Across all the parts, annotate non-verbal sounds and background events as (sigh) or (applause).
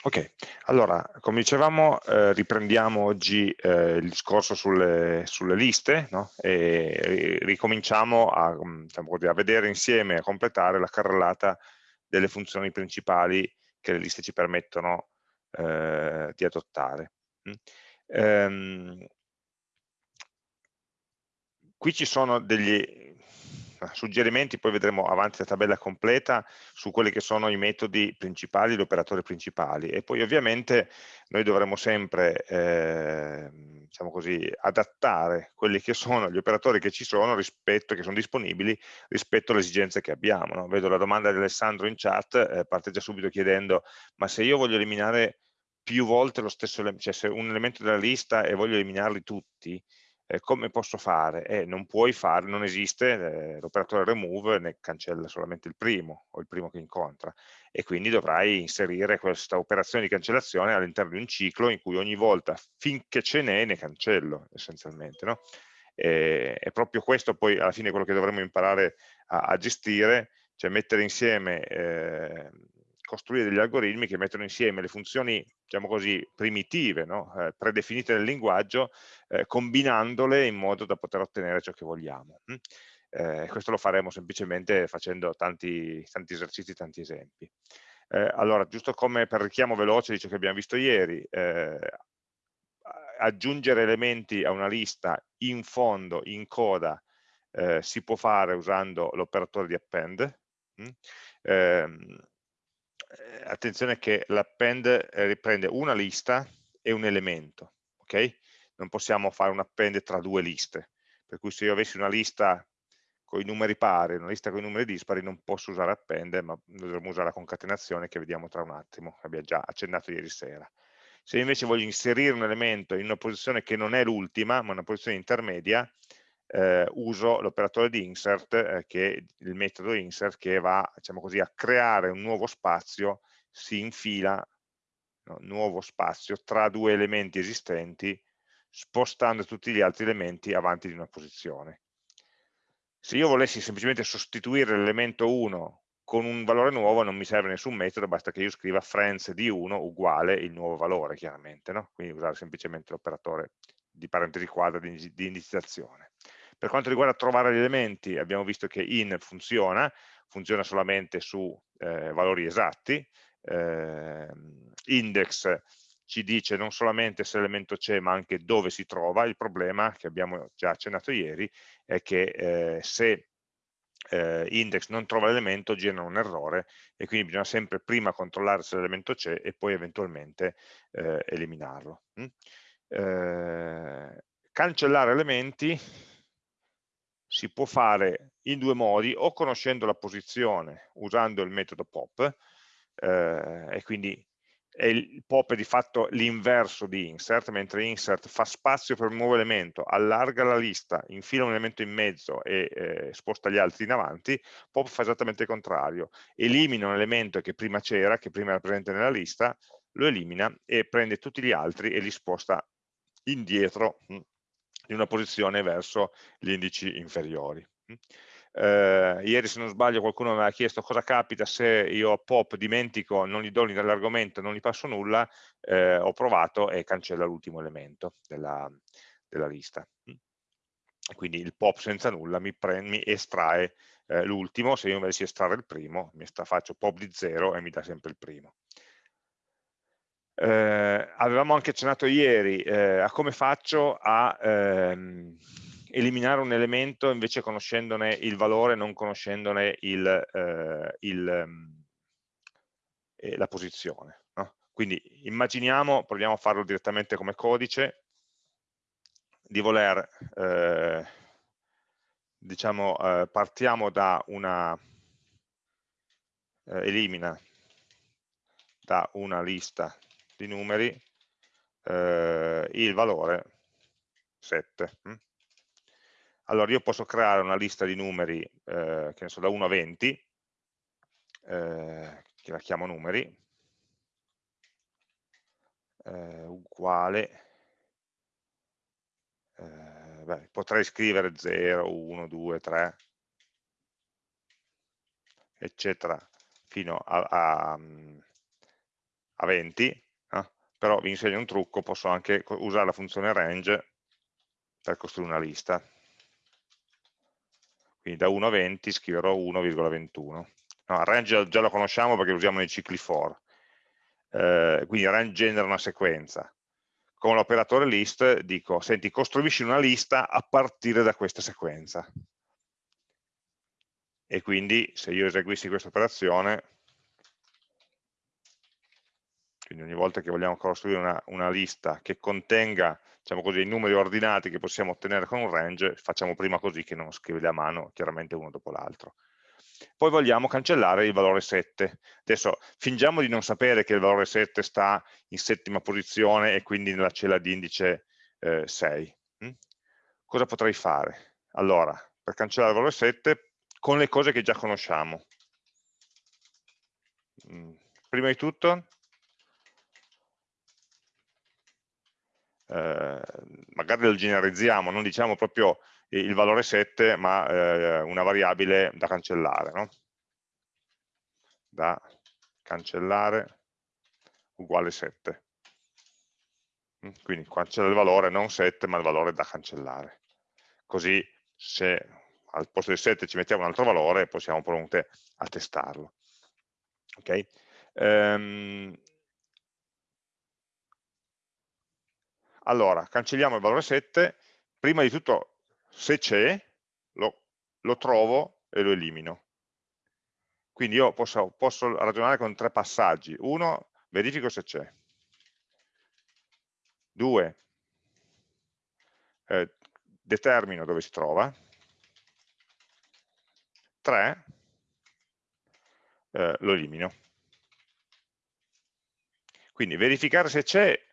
Ok, allora, come dicevamo, eh, riprendiamo oggi eh, il discorso sulle, sulle liste no? e ricominciamo a, mm, diciamo così, a, vedere insieme, a completare la carrellata delle funzioni principali che le liste ci permettono eh, di adottare. Mm. Ehm, qui ci sono degli, suggerimenti, poi vedremo avanti la tabella completa su quelli che sono i metodi principali, gli operatori principali e poi ovviamente noi dovremo sempre eh, diciamo così, adattare quelli che sono gli operatori che ci sono rispetto, che sono disponibili rispetto alle esigenze che abbiamo. No? Vedo la domanda di Alessandro in chat, eh, parte già subito chiedendo ma se io voglio eliminare più volte lo stesso elemento, cioè se un elemento della lista e voglio eliminarli tutti, eh, come posso fare? Eh, non puoi fare, non esiste, eh, l'operatore remove ne cancella solamente il primo o il primo che incontra e quindi dovrai inserire questa operazione di cancellazione all'interno di un ciclo in cui ogni volta finché ce n'è ne cancello essenzialmente. No? E, è proprio questo poi alla fine quello che dovremmo imparare a, a gestire, cioè mettere insieme eh, costruire degli algoritmi che mettono insieme le funzioni, diciamo così, primitive, no? eh, predefinite nel linguaggio, eh, combinandole in modo da poter ottenere ciò che vogliamo. Hm? Eh, questo lo faremo semplicemente facendo tanti, tanti esercizi, tanti esempi. Eh, allora, giusto come per richiamo veloce di ciò che abbiamo visto ieri, eh, aggiungere elementi a una lista in fondo, in coda, eh, si può fare usando l'operatore di append. Hm? Ehm, eh, attenzione che l'append eh, riprende una lista e un elemento, ok? Non possiamo fare un append tra due liste, per cui se io avessi una lista con i numeri pari, una lista con i numeri dispari, non posso usare append, ma dovremmo usare la concatenazione che vediamo tra un attimo, abbiamo già accennato ieri sera. Se invece voglio inserire un elemento in una posizione che non è l'ultima, ma una posizione intermedia, eh, uso l'operatore di insert, eh, che il metodo insert che va diciamo così, a creare un nuovo spazio, si infila no, nuovo spazio tra due elementi esistenti, spostando tutti gli altri elementi avanti di una posizione. Se io volessi semplicemente sostituire l'elemento 1 con un valore nuovo non mi serve nessun metodo, basta che io scriva friends di 1 uguale il nuovo valore, chiaramente, no? quindi usare semplicemente l'operatore di parentesi quadra di, di indicizzazione. Per quanto riguarda trovare gli elementi, abbiamo visto che in funziona, funziona solamente su eh, valori esatti, eh, index ci dice non solamente se l'elemento c'è ma anche dove si trova, il problema che abbiamo già accennato ieri è che eh, se eh, index non trova l'elemento genera un errore e quindi bisogna sempre prima controllare se l'elemento c'è e poi eventualmente eh, eliminarlo. Mm? Eh, cancellare elementi si può fare in due modi, o conoscendo la posizione usando il metodo pop, eh, e quindi il pop è di fatto l'inverso di insert, mentre insert fa spazio per un nuovo elemento, allarga la lista, infila un elemento in mezzo e eh, sposta gli altri in avanti, pop fa esattamente il contrario, elimina un elemento che prima c'era, che prima era presente nella lista, lo elimina e prende tutti gli altri e li sposta indietro. Hm, in una posizione verso gli indici inferiori. Eh, ieri se non sbaglio qualcuno mi aveva chiesto cosa capita se io a pop dimentico, non gli do l'argomento, non gli passo nulla, eh, ho provato e cancella l'ultimo elemento della, della lista. Quindi il pop senza nulla mi, mi estrae eh, l'ultimo, se io invece estrarre il primo, mi sta, faccio pop di 0 e mi dà sempre il primo. Eh, avevamo anche accennato ieri eh, a come faccio a ehm, eliminare un elemento invece conoscendone il valore, non conoscendone il, eh, il, ehm, eh, la posizione. No? Quindi immaginiamo, proviamo a farlo direttamente come codice, di voler, eh, diciamo, eh, partiamo da una, elimina da una lista di numeri eh, il valore 7. Hm? Allora io posso creare una lista di numeri, eh, che ne so, da 1 a 20, eh, che la chiamo numeri, eh, uguale, eh, beh, potrei scrivere 0, 1, 2, 3, eccetera, fino a, a, a 20, eh? Però vi insegno un trucco, posso anche usare la funzione range per costruire una lista. Quindi da 1 a 20 scriverò 1,21. No, range già lo conosciamo perché lo usiamo nei cicli for. Eh, quindi range genera una sequenza. Con l'operatore list dico, senti, costruisci una lista a partire da questa sequenza. E quindi se io eseguissi questa operazione, quindi ogni volta che vogliamo costruire una, una lista che contenga diciamo così, i numeri ordinati che possiamo ottenere con un range, facciamo prima così che non scriverli a mano, chiaramente uno dopo l'altro. Poi vogliamo cancellare il valore 7. Adesso fingiamo di non sapere che il valore 7 sta in settima posizione e quindi nella cella di indice eh, 6. Hm? Cosa potrei fare? Allora, per cancellare il valore 7, con le cose che già conosciamo. Mm, prima di tutto, eh, magari lo generalizziamo, non diciamo proprio il valore 7, ma eh, una variabile da cancellare, no? da cancellare uguale 7. Mm, quindi cancella il valore non 7, ma il valore da cancellare. Così se al posto del 7 ci mettiamo un altro valore, poi siamo pronti a testarlo. Okay? Um, Allora, cancelliamo il valore 7, prima di tutto se c'è, lo, lo, trovo e lo elimino. Quindi io posso, posso ragionare con tre passaggi. Uno, verifico se c'è. Due, eh, determino dove si trova. Tre, eh, lo elimino. Quindi verificare se c'è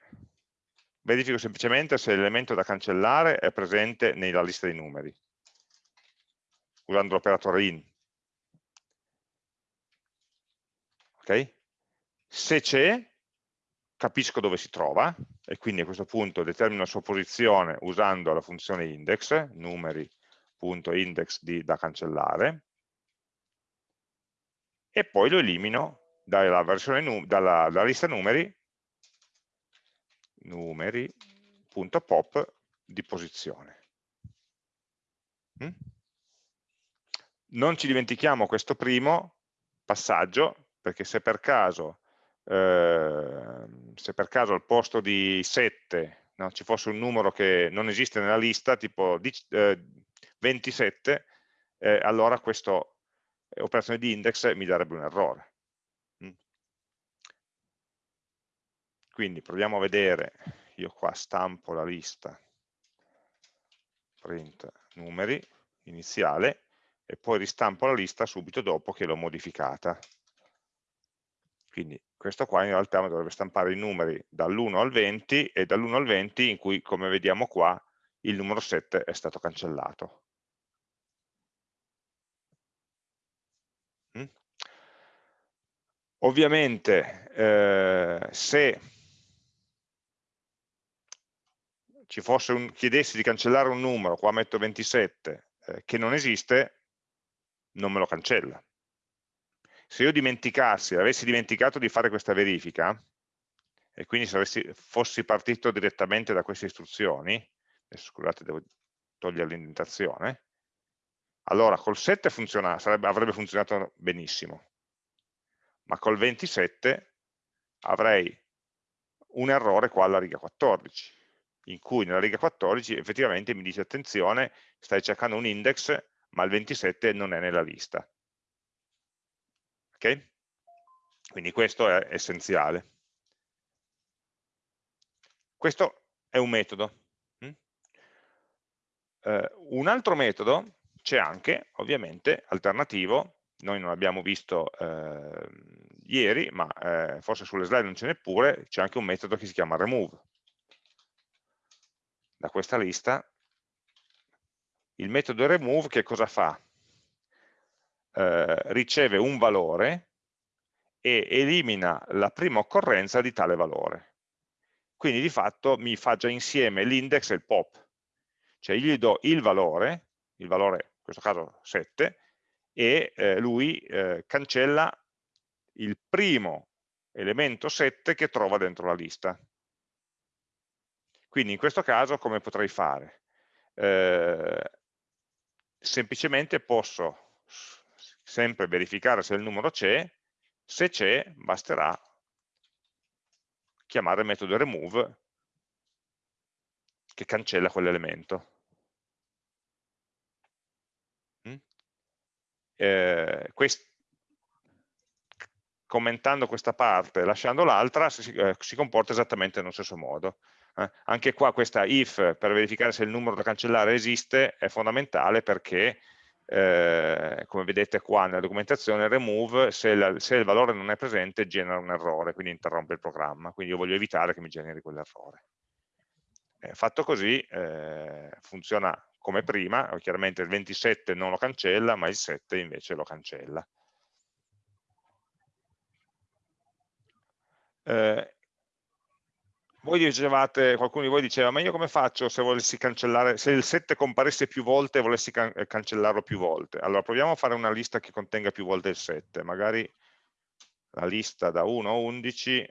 verifico semplicemente se l'elemento da cancellare è presente nella lista dei numeri, usando l'operatore in. Okay? Se c'è, capisco dove si trova, e quindi a questo punto determino la sua posizione usando la funzione index, numeri.index da cancellare, e poi lo elimino dalla, dalla, dalla lista numeri numeri.pop di posizione. Mm? Non ci dimentichiamo questo primo passaggio, perché se per caso, eh, se per caso al posto di 7 no, ci fosse un numero che non esiste nella lista, tipo eh, 27, eh, allora questa operazione di index mi darebbe un errore. Quindi proviamo a vedere, io qua stampo la lista print numeri iniziale e poi ristampo la lista subito dopo che l'ho modificata. Quindi questo qua in realtà dovrebbe stampare i numeri dall'1 al 20 e dall'1 al 20 in cui, come vediamo qua, il numero 7 è stato cancellato. Mm? Ovviamente eh, se ci fosse un, chiedessi di cancellare un numero, qua metto 27, eh, che non esiste, non me lo cancella. Se io dimenticassi, avessi dimenticato di fare questa verifica, e quindi se avessi, fossi partito direttamente da queste istruzioni, adesso scusate devo togliere l'indentazione, allora col 7 funziona, sarebbe, avrebbe funzionato benissimo, ma col 27 avrei un errore qua alla riga 14 in cui nella riga 14 effettivamente mi dice attenzione, stai cercando un index, ma il 27 non è nella lista. Ok? Quindi questo è essenziale. Questo è un metodo. Uh, un altro metodo c'è anche, ovviamente, alternativo, noi non l'abbiamo visto eh, ieri, ma eh, forse sulle slide non ce n'è pure, c'è anche un metodo che si chiama remove da questa lista, il metodo remove che cosa fa? Eh, riceve un valore e elimina la prima occorrenza di tale valore. Quindi di fatto mi fa già insieme l'index e il pop. Cioè io gli do il valore, il valore in questo caso 7, e eh, lui eh, cancella il primo elemento 7 che trova dentro la lista. Quindi in questo caso come potrei fare? Eh, semplicemente posso sempre verificare se il numero c'è, se c'è basterà chiamare il metodo remove che cancella quell'elemento. Eh, quest commentando questa parte e lasciando l'altra si, eh, si, comporta esattamente nello stesso modo. Eh? Anche qua questa if per verificare se il numero da cancellare esiste è fondamentale perché eh, come vedete qua nella documentazione remove se, la, se, il valore non è presente genera un errore quindi interrompe il programma quindi io voglio evitare che mi generi quell'errore eh, fatto così eh, funziona come prima chiaramente il 27 non lo cancella ma il 7 invece lo cancella Eh, voi dicevate, qualcuno di voi diceva, ma io come faccio se volessi cancellare, se il 7 comparisse più volte e volessi can eh, cancellarlo più volte? Allora proviamo a fare una lista che contenga più volte il 7, magari la lista da 1 a 11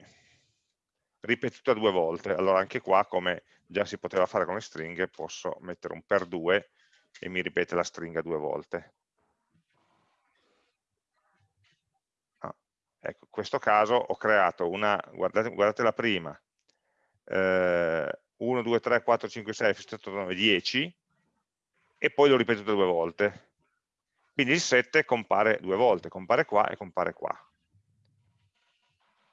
ripetuta due volte. Allora anche qua, come già si poteva fare con le stringhe, posso mettere un per 2 e mi ripete la stringa due volte. Ecco, in questo caso ho creato una, guardate, guardate la prima, eh, 1, 2, 3, 4, 5, 6, 7, 8, 9, 10 e poi l'ho ripetuto due volte. Quindi il 7 compare due volte, compare qua e compare qua.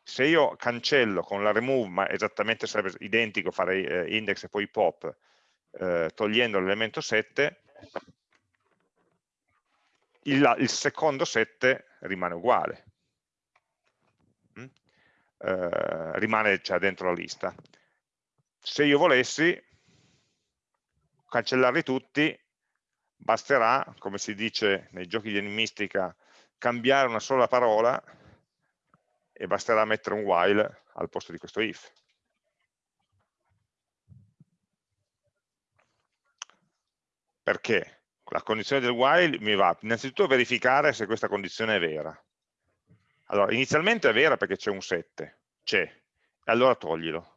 Se io cancello con la remove, ma esattamente sarebbe identico fare eh, index e poi pop, eh, togliendo l'elemento 7, il, il secondo 7 rimane uguale eh, rimane cioè, dentro la lista. Se io volessi cancellarli tutti, basterà, come si dice nei giochi di enigmistica, cambiare una sola parola e basterà mettere un while al posto di questo if. Perché? La condizione del while mi va innanzitutto a verificare se questa condizione è vera. Allora, inizialmente è vera perché c'è un 7, c'è, e allora toglilo.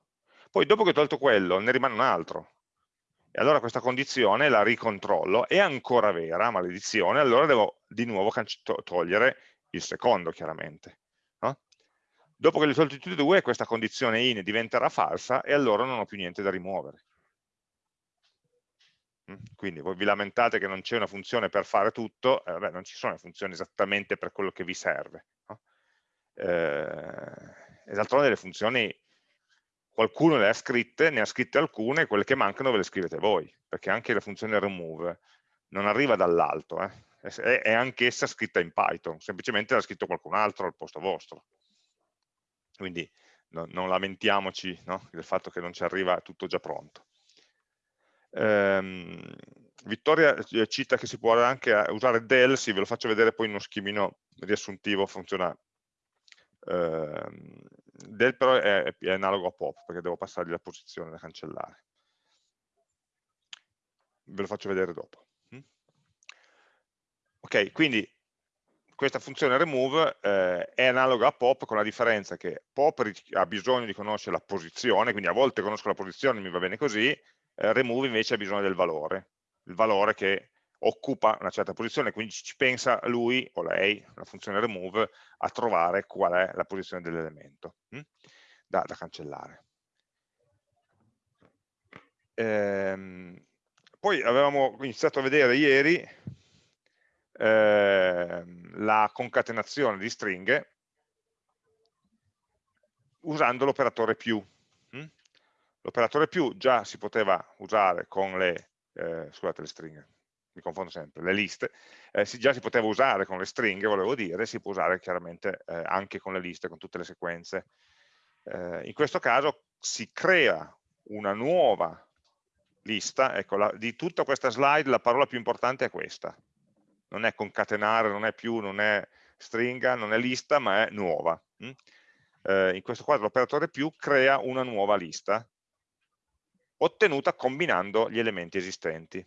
Poi dopo che ho tolto quello, ne rimane un altro. E allora questa condizione la ricontrollo, è ancora vera, maledizione, allora devo di nuovo togliere il secondo, chiaramente. No? Dopo che ho tolti tutti e due, questa condizione in diventerà falsa e allora non ho più niente da rimuovere. Mm? Quindi voi vi lamentate che non c'è una funzione per fare tutto, eh, vabbè, non ci sono funzioni esattamente per quello che vi serve. No? eh, e d'altronde le funzioni qualcuno le ha scritte, ne ha scritte alcune, quelle che mancano ve le scrivete voi, perché anche la funzione remove non arriva dall'alto, eh? è, è anch'essa scritta in Python, semplicemente l'ha scritto qualcun altro al posto vostro. Quindi no, non lamentiamoci no? del fatto che non ci arriva tutto già pronto. Ehm, Vittoria eh, cita che si può anche usare del, sì, ve lo faccio vedere poi in uno schemino riassuntivo, funziona Ehm, del però è, è, analogo a pop perché devo passargli la posizione da cancellare. Ve lo faccio vedere dopo. Mm? ok quindi questa funzione remove eh, è analoga a pop con la differenza che pop ha bisogno di conoscere la posizione quindi a volte conosco la posizione mi va bene così eh, remove invece ha bisogno del valore. Il valore che occupa una certa posizione, quindi ci pensa lui o lei, la funzione remove, a trovare qual è la posizione dell'elemento hm? da, da, cancellare. Ehm, poi avevamo iniziato a vedere ieri ehm, la concatenazione di stringhe usando l'operatore più. Hm? L'operatore più già si poteva usare con le, eh, scusate le stringhe, mi confondo sempre, le liste, eh, si, già si poteva usare con le stringhe, volevo dire, si può usare chiaramente eh, anche con le liste, con tutte le sequenze. Eh, in questo caso si crea una nuova lista, ecco, la, di tutta questa slide la parola più importante è questa, non è concatenare, non è più, non è stringa, non è lista, ma è nuova. Hm? in questo caso l'operatore più crea una nuova lista, ottenuta combinando gli elementi esistenti.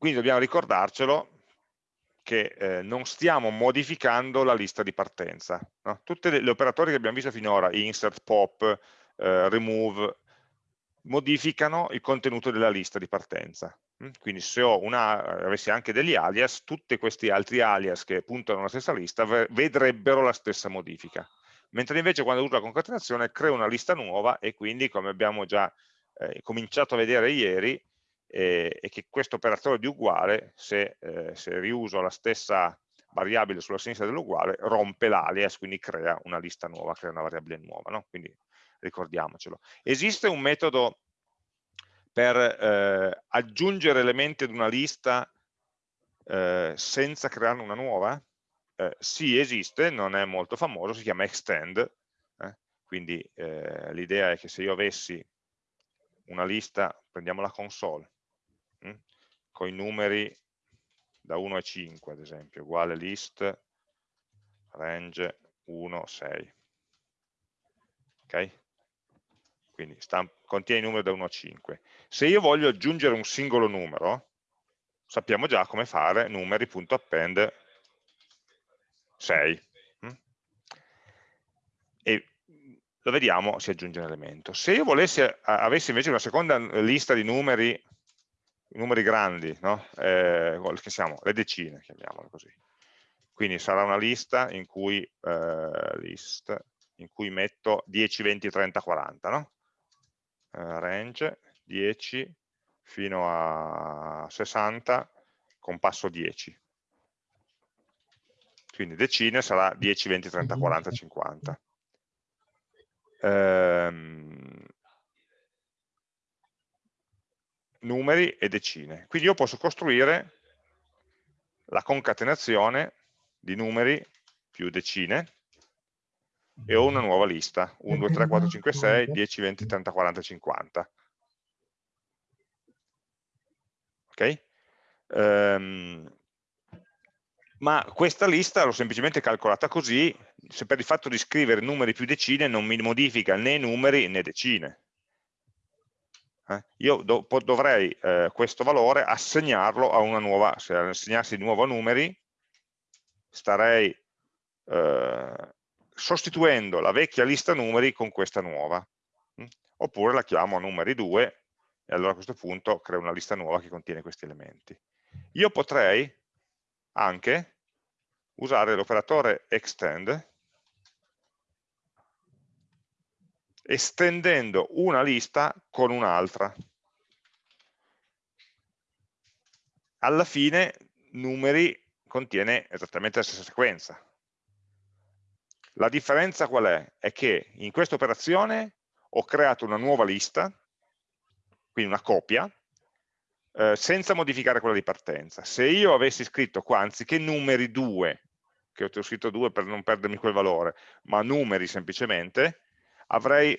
Quindi dobbiamo ricordarcelo che eh, non stiamo modificando la lista di partenza. No? Tutti gli operatori che abbiamo visto finora, insert, pop, eh, remove, modificano il contenuto della lista di partenza. Mm? Quindi se una, avessi anche degli alias, tutti questi altri alias che puntano alla stessa lista vedrebbero la stessa modifica. Mentre invece quando uso la concatenazione creo una lista nuova e quindi come abbiamo già eh, cominciato a vedere ieri, eh, è che questo operatore di uguale, se, eh, se riuso la stessa variabile sulla sinistra dell'uguale, rompe l'alias, quindi crea una lista nuova, crea una variabile nuova. No? Quindi ricordiamocelo. Esiste un metodo per eh, aggiungere elementi ad una lista eh, senza crearne una nuova? Eh, sì, esiste, non è molto famoso, si chiama extend, eh. quindi eh, l'idea è che se io avessi una lista, prendiamo la console, con i numeri da 1 a 5 ad esempio, uguale list range 1, 6. Ok? quindi contiene i numeri da 1 a 5. Se io voglio aggiungere un singolo numero, sappiamo già come fare numeri.append 6. Mm? E lo vediamo, si aggiunge un elemento. Se io volessi, avessi invece una seconda lista di numeri, numeri grandi, no? eh, che siamo, le decine, chiamiamole così. Quindi sarà una lista in cui, eh, list, in cui metto 10, 20, 30, 40, no? Eh, range 10 fino a 60 con passo 10 quindi decine sarà 10, 20, 30, 40, 50 ehm, numeri e decine quindi io posso costruire la concatenazione di numeri più decine e ho una nuova lista, 1, 2, 3, 4, 5, 6, 10, 20, 30, 40, 50. Ok? Um, ma questa lista l'ho semplicemente calcolata così, se per il fatto di scrivere numeri più decine non mi modifica né numeri né decine. Eh? Io do, dovrei eh, questo valore assegnarlo a una nuova, se assegnassi di nuovo numeri, starei eh, sostituendo la vecchia lista numeri con questa nuova. Mm? Oppure la chiamo numeri 2 e allora a questo punto creo una lista nuova che contiene questi elementi. Io potrei anche usare l'operatore extend estendendo una lista con un'altra. Alla fine numeri contiene esattamente la stessa sequenza, la differenza qual è? È che in questa operazione ho creato una nuova lista, quindi una copia, eh, senza modificare quella di partenza. Se io avessi scritto qua, anziché numeri 2, che ho scritto 2 per non perdermi quel valore, ma numeri semplicemente, avrei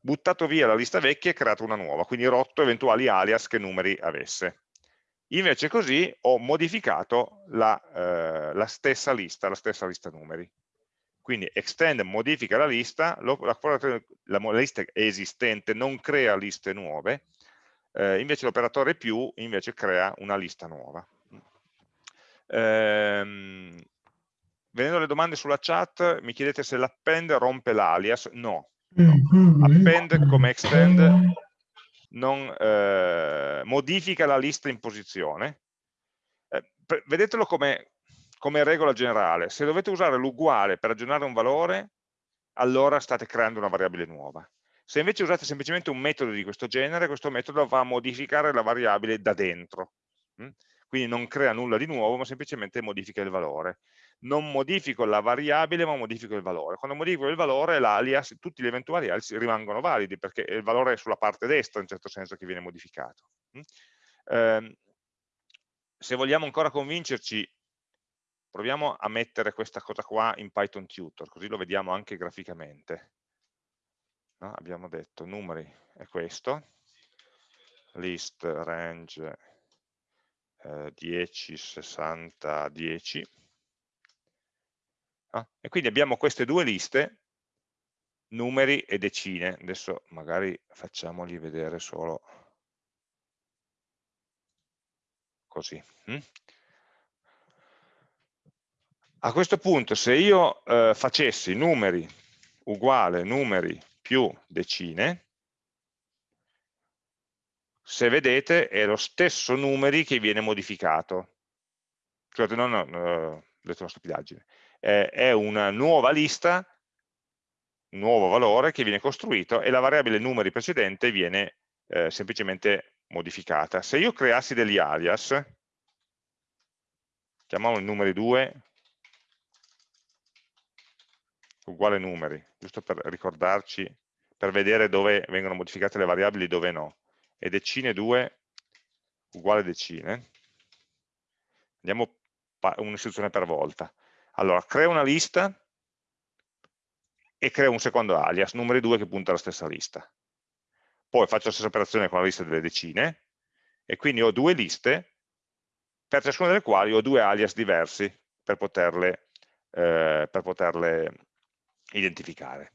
buttato via la lista vecchia e creato una nuova, quindi rotto eventuali alias che numeri avesse. Invece così ho modificato la, eh, la stessa lista, la stessa lista numeri. Quindi extend modifica la lista, lo, la, la, lista esistente non crea liste nuove, eh, invece l'operatore più invece crea una lista nuova. Ehm, venendo alle domande sulla chat, mi chiedete se l'append rompe l'alias, no, no. Append come extend non eh, modifica la lista in posizione. Eh, vedetelo come come regola generale, se dovete usare l'uguale per aggiornare un valore, allora state creando una variabile nuova. Se invece usate semplicemente un metodo di questo genere, questo metodo va a modificare la variabile da dentro. Mm? Quindi non crea nulla di nuovo, ma semplicemente modifica il valore. Non modifico la variabile, ma modifico il valore. Quando modifico il valore, l'alias, tutti gli eventuali alias rimangono validi, perché il valore è sulla parte destra, in certo senso, che viene modificato. Mm? Eh, se vogliamo ancora convincerci Proviamo a mettere questa cosa qua in Python Tutor, così lo vediamo anche graficamente. No? Abbiamo detto numeri è questo, list range eh, 10, 60, 10. No? E quindi abbiamo queste due liste, numeri e decine. Adesso magari facciamogli vedere solo così. Hm? A questo punto se io eh, facessi numeri uguale numeri più decine, se vedete è lo stesso numeri che viene modificato. Scusate, no, no, no ho detto una stupidaggine. Eh, è una nuova lista, un nuovo valore che viene costruito e la variabile numeri precedente viene eh, semplicemente modificata. Se io creassi degli alias, chiamiamolo numeri 2, uguale numeri, giusto per ricordarci, per vedere dove vengono modificate le variabili e dove no, e decine 2 uguale decine, andiamo un'istruzione per volta. Allora, creo una lista e creo un secondo alias, numeri 2 che punta alla stessa lista poi faccio la stessa operazione con la lista delle decine, e quindi ho due liste, per ciascuna delle quali ho due alias diversi per poterle, eh, per poterle identificare.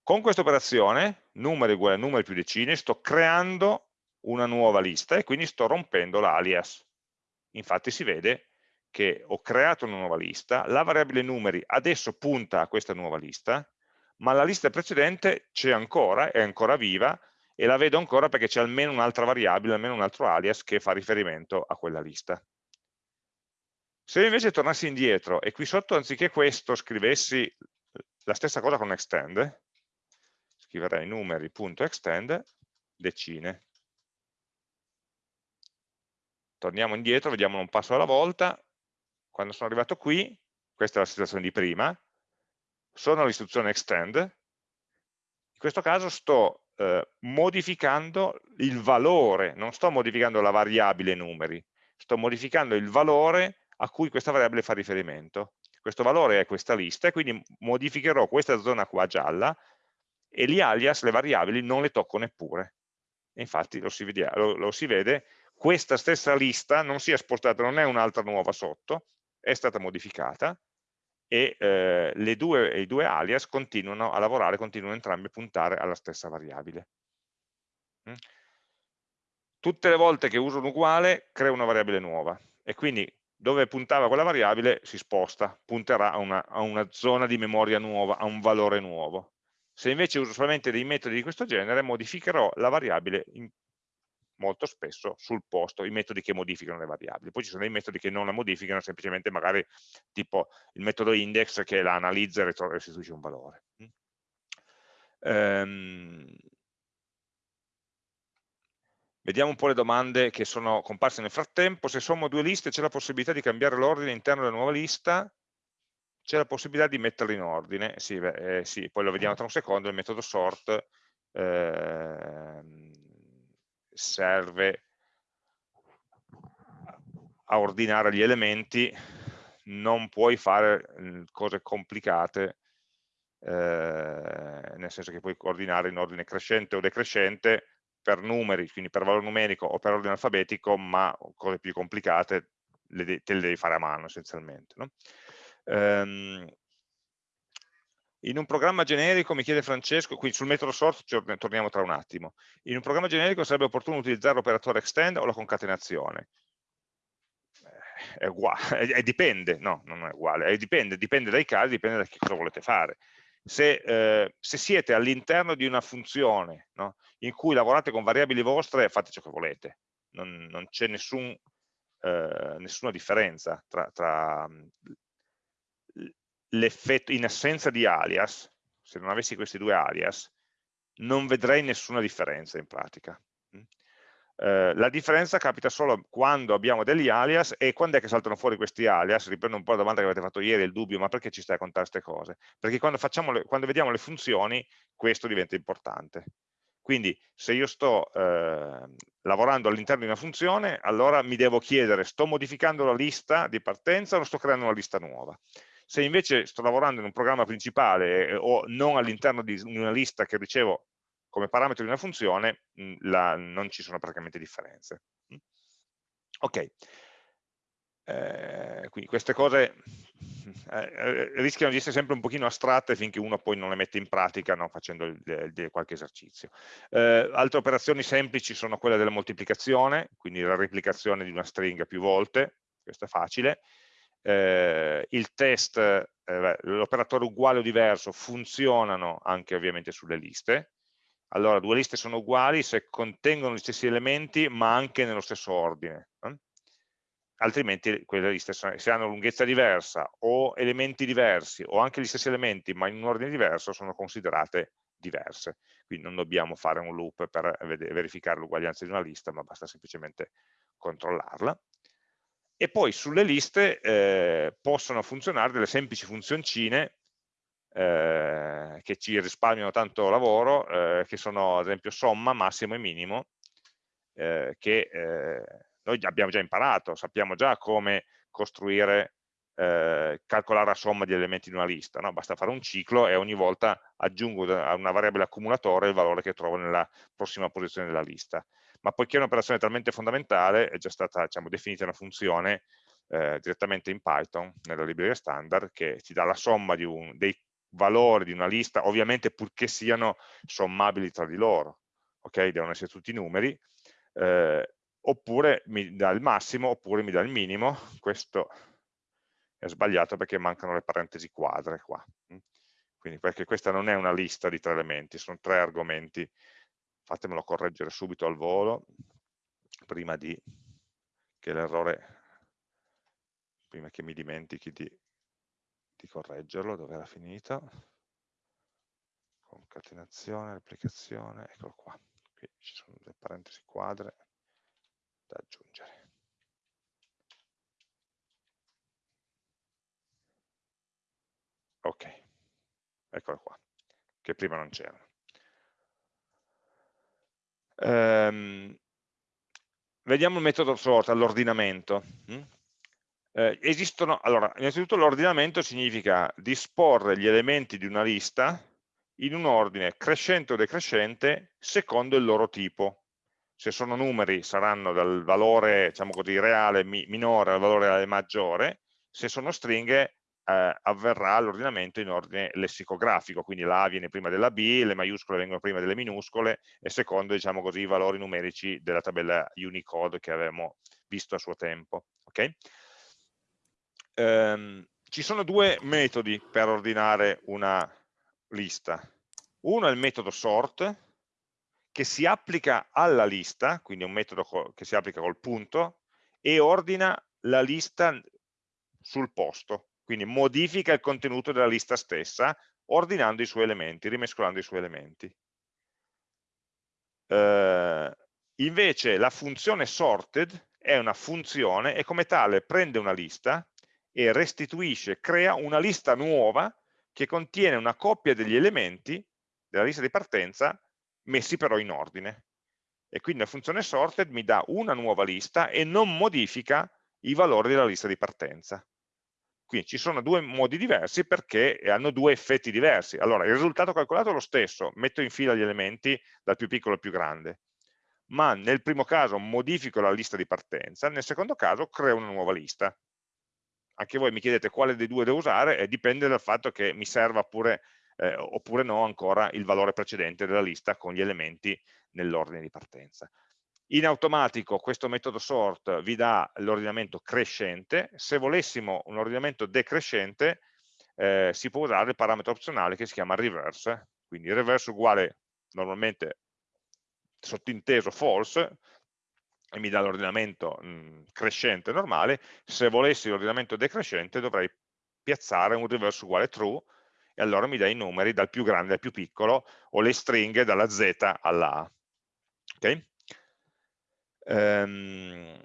Con questa operazione, numeri uguale a numeri più decine, sto creando una nuova lista e quindi sto rompendo l'alias. Infatti si vede che ho creato una nuova lista, la variabile numeri adesso punta a questa nuova lista, ma la lista precedente c'è ancora, è ancora viva e la vedo ancora perché c'è almeno un'altra variabile, almeno un altro alias che fa riferimento a quella lista. Se invece tornassi indietro e qui sotto anziché questo scrivessi la stessa cosa con extend, scriverei numeri.extend decine. Torniamo indietro, vediamo un passo alla volta. Quando sono arrivato qui, questa è la situazione di prima, sono all'istruzione extend, in questo caso sto eh, modificando il valore, non sto modificando la variabile numeri, sto modificando il valore a cui questa variabile fa riferimento. Questo valore è questa lista e quindi modificherò questa zona qua gialla e gli alias, le variabili, non le tocco neppure. E infatti lo si, vede, lo, lo si vede, questa stessa lista non si è spostata, non è un'altra nuova sotto, è stata modificata e eh, due, i due alias continuano a lavorare, continuano entrambi a puntare alla stessa variabile. Mm? Tutte le volte che uso un uguale creo una variabile nuova e quindi dove puntava quella variabile si sposta, punterà a una, a una zona di memoria nuova, a un valore nuovo. Se invece uso solamente dei metodi di questo genere, modificherò la variabile in molto spesso sul posto i metodi che modificano le variabili. Poi ci sono dei metodi che non la modificano, semplicemente magari tipo il metodo index che la analizza e restituisce un valore. Um, vediamo un po' le domande che sono comparse nel frattempo. Se sommo due liste c'è la possibilità di cambiare l'ordine interno della nuova lista? C'è la possibilità di metterle in ordine? Sì, beh, eh, sì, poi lo vediamo tra un secondo, il metodo sort. Eh, serve a ordinare gli elementi, non puoi fare mm, cose complicate, eh, nel senso che puoi ordinare in ordine crescente o decrescente per numeri, quindi per valore numerico o per ordine alfabetico, ma cose più complicate le te le devi fare a mano essenzialmente. No? Um, in un programma generico, mi chiede Francesco, qui sul metodo sort torniamo tra un attimo, in un programma generico sarebbe opportuno utilizzare l'operatore extend o la concatenazione? Eh, è uguale, (laughs) è, dipende, no, non è uguale, è dipende, dipende dai casi, dipende da che cosa volete fare. Se, eh, se siete all'interno di una funzione no, in cui lavorate con variabili vostre, fate ciò che volete, non, non c'è nessun, eh, nessuna differenza tra, tra l'effetto, in assenza di alias, se non avessi questi due alias, non vedrei nessuna differenza in pratica. Mm. Eh, la differenza capita solo quando abbiamo degli alias e quando è che saltano fuori questi alias, riprendo un po' la domanda che avete fatto ieri, il dubbio, ma perché ci stai a contare queste cose? Perché quando, le, quando vediamo le funzioni questo diventa importante. Quindi se io sto eh, lavorando all'interno di una funzione, allora mi devo chiedere, sto modificando la lista di partenza o sto creando una lista nuova? Se invece sto lavorando in un programma principale eh, o non all'interno di una lista che ricevo come parametro di una funzione, mh, la, non ci sono praticamente differenze. Ok, eh, quindi queste cose eh, eh, rischiano di essere sempre un pochino astratte finché uno poi non le mette in pratica no, facendo il, il, qualche esercizio. Eh, altre operazioni semplici sono quelle della moltiplicazione, quindi la replicazione di una stringa più volte, questo è facile, eh, il test, eh, l'operatore uguale o diverso funzionano anche ovviamente sulle liste. Allora, due liste sono uguali se contengono gli stessi elementi ma anche nello stesso ordine. Eh? altrimenti quelle liste se hanno lunghezza diversa o elementi diversi o anche gli stessi elementi ma in un ordine diverso sono considerate diverse quindi non dobbiamo fare un loop per verificare l'uguaglianza di una lista ma basta semplicemente controllarla e poi sulle liste eh, possono funzionare delle semplici funzioncine eh, che ci risparmiano tanto lavoro eh, che sono ad esempio somma, massimo e minimo eh, che eh, noi abbiamo già imparato, sappiamo già come costruire, calcolare la somma di elementi di una lista, no? basta fare un ciclo e ogni volta aggiungo a una variabile accumulatore il valore che trovo nella prossima posizione della lista. Ma poiché è un'operazione talmente fondamentale, è già stata diciamo, definita una funzione eh, direttamente in Python, nella libreria standard, che ti dà la somma un, dei valori di una lista, ovviamente purché siano sommabili tra di loro, ok? Devono essere tutti numeri, eh, oppure mi dà il massimo oppure mi dà il minimo, questo è sbagliato perché mancano le parentesi quadre qua, mm. quindi perché questa non è una lista di tre elementi, sono tre argomenti, fatemelo correggere subito al volo, prima di che l'errore, prima che mi dimentichi di, di correggerlo, dove era finito, concatenazione, replicazione, eccolo qua, qui ci sono le parentesi quadre, da aggiungere. Ok, eccolo qua, che prima non c'erano. Um, vediamo il metodo sort all'ordinamento. Mm? Eh, esistono, allora, innanzitutto l'ordinamento significa disporre gli elementi di una lista in un ordine crescente o decrescente secondo il loro tipo se sono numeri saranno dal valore diciamo così, reale mi minore al valore reale maggiore, se sono stringhe eh, avverrà l'ordinamento in ordine lessicografico, quindi la A viene prima della B, le maiuscole vengono prima delle minuscole e secondo diciamo così, i valori numerici della tabella Unicode che avevamo visto a suo tempo. Okay? Um, ci sono due metodi per ordinare una lista. Uno è il metodo sort, che si applica alla lista, quindi è un metodo che si applica col punto, e ordina la lista sul posto, quindi modifica il contenuto della lista stessa, ordinando i suoi elementi, rimescolando i suoi elementi. Uh, invece la funzione sorted è una funzione e come tale prende una lista e restituisce, crea una lista nuova che contiene una coppia degli elementi della lista di partenza messi però in ordine. E quindi la funzione sorted mi dà una nuova lista e non modifica i valori della lista di partenza. Quindi ci sono due modi diversi perché hanno due effetti diversi. Allora, il risultato calcolato è lo stesso, metto in fila gli elementi dal più piccolo al più grande, ma nel primo caso modifico la lista di partenza, nel secondo caso creo una nuova lista. Anche voi mi chiedete quale dei due devo usare e dipende dal fatto che mi serva pure eh, oppure no ancora il valore precedente della lista con gli elementi nell'ordine di partenza. In automatico questo metodo sort vi dà l'ordinamento crescente, se volessimo un ordinamento decrescente eh, si può usare il parametro opzionale che si chiama reverse, quindi reverse uguale normalmente sottinteso false, e mi dà l'ordinamento crescente normale, se volessi l'ordinamento decrescente dovrei piazzare un reverse uguale true e allora mi dà i numeri dal più grande al più piccolo o le stringhe dalla Z alla A. Okay? Um,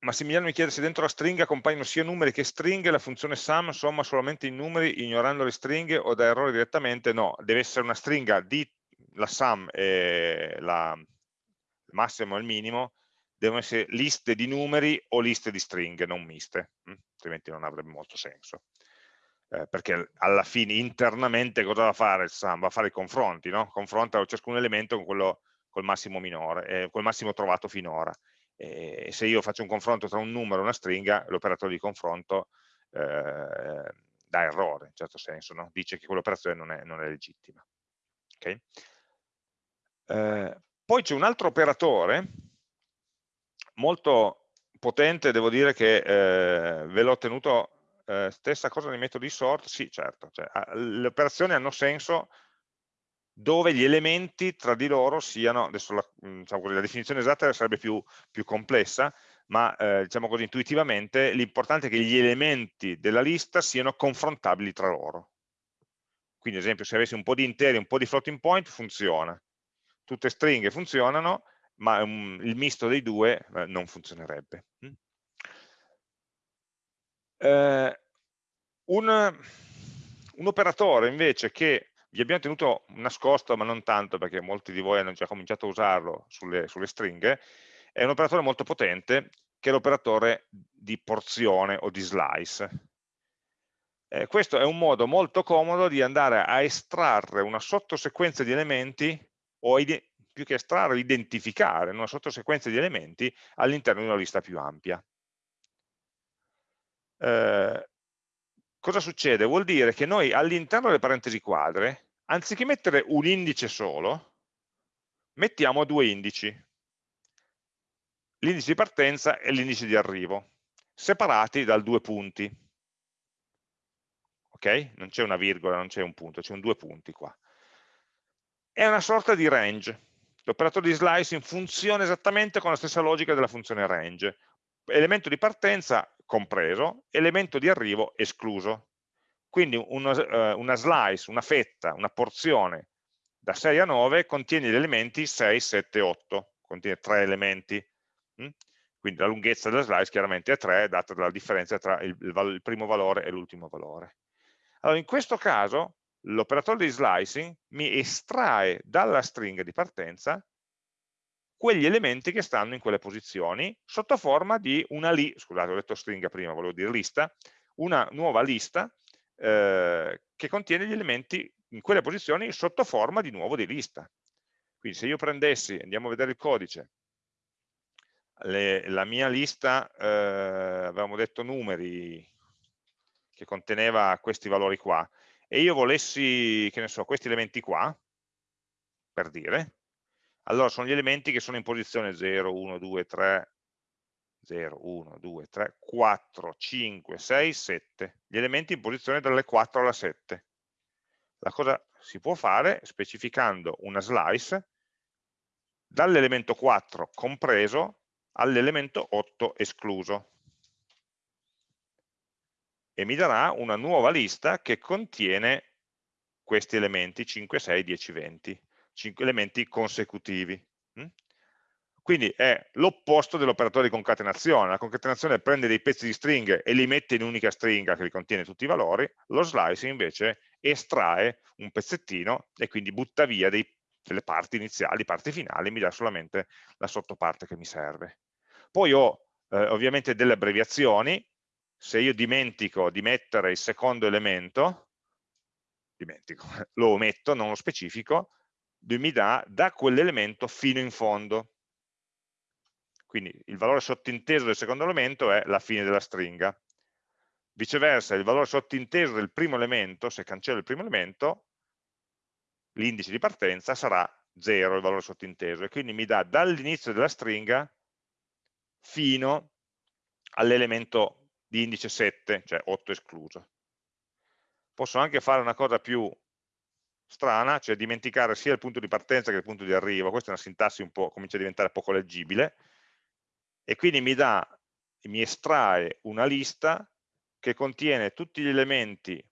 Massimiliano mi chiede se dentro la stringa compaiono sia numeri che stringhe, la funzione sum somma solamente i numeri ignorando le stringhe o da errore direttamente? No, deve essere una stringa di la sum e la, il massimo e il minimo, devono essere liste di numeri o liste di stringhe, non miste, hm? altrimenti non avrebbe molto senso eh, perché alla fine internamente cosa va a fare il SAM? Va a fare i confronti, no? confronta ciascun elemento con quello col massimo minore, eh, col massimo trovato finora. E se io faccio un confronto tra un numero e una stringa, l'operatore di confronto eh, dà errore, in certo senso, no? dice che quell'operazione non, non, è legittima. Okay? Eh, poi c'è un altro operatore molto potente, devo dire che eh, ve l'ho tenuto eh, stessa cosa nei metodi sort, sì certo, cioè, le operazioni hanno senso dove gli elementi tra di loro siano, adesso la, diciamo così, la definizione esatta sarebbe più, più complessa, ma eh, diciamo così intuitivamente l'importante è che gli elementi della lista siano confrontabili tra loro. Quindi ad esempio se avessi un po' di interi e un po' di floating point funziona, tutte stringhe funzionano, ma um, il misto dei due eh, non funzionerebbe. Mm? Eh, un, un, operatore invece che vi abbiamo tenuto nascosto, ma non tanto perché molti di voi hanno già cominciato a usarlo sulle, sulle stringhe, è un operatore molto potente che è l'operatore di porzione o di slice. Eh, questo è un modo molto comodo di andare a estrarre una sottosequenza di elementi o più che estrarre, identificare una sottosequenza di elementi all'interno di una lista più ampia. Eh, cosa succede? Vuol dire che noi all'interno delle parentesi quadre, anziché mettere un indice solo, mettiamo due indici. L'indice di partenza e l'indice di arrivo, separati dal due punti. Ok? Non c'è una virgola, non c'è un punto, c'è un due punti qua. È una sorta di range. L'operatore di slicing funziona esattamente con la stessa logica della funzione range. Elemento di partenza compreso, elemento di arrivo escluso. Quindi una, eh, una slice, una fetta, una porzione da 6 a 9 contiene gli elementi 6, 7, 8, contiene tre elementi. Mm? Quindi la lunghezza della slice chiaramente è 3, data dalla differenza tra il, il, il primo valore e l'ultimo valore. Allora, in questo caso l'operatore di slicing mi estrae dalla stringa di partenza quegli elementi che stanno in quelle posizioni sotto forma di una lista, scusate ho detto stringa prima, volevo dire lista, una nuova lista eh, che contiene gli elementi in quelle posizioni sotto forma di nuovo di lista. Quindi se io prendessi, andiamo a vedere il codice, le, la mia lista, eh, avevamo detto numeri, che conteneva questi valori qua, e io volessi, che ne so, questi elementi qua, per dire, allora sono gli elementi che sono in posizione 0, 1, 2, 3, 0, 1, 2, 3, 4, 5, 6, 7, gli elementi in posizione dalle 4 alla 7. La cosa si può fare specificando una slice dall'elemento 4 compreso all'elemento 8 escluso. E mi darà una nuova lista che contiene questi elementi 5, 6, 10, 20, 5 elementi consecutivi. Mm? Quindi è l'opposto dell'operatore di concatenazione. La concatenazione prende dei pezzi di stringhe e li mette in un'unica stringa che li contiene tutti i valori, lo slicing invece estrae un pezzettino e quindi butta via dei, delle parti iniziali, parti finali, mi dà solamente la sottoparte che mi serve. Poi ho eh, ovviamente delle abbreviazioni, se io dimentico di mettere il secondo elemento, dimentico, (laughs) lo ometto, non lo specifico, mi dà da quell'elemento fino in fondo. Quindi il valore sottinteso del secondo elemento è la fine della stringa. Viceversa, il valore sottinteso del primo elemento, se cancello il primo elemento, l'indice di partenza sarà 0, il valore sottinteso, e quindi mi dà dall'inizio della stringa fino all'elemento di indice 7, cioè 8 escluso. Posso anche fare una cosa più strana, cioè dimenticare sia il punto di partenza che il punto di arrivo, questa è una sintassi un po', comincia a diventare poco leggibile, e quindi mi dà, mi estrae una lista che contiene tutti gli elementi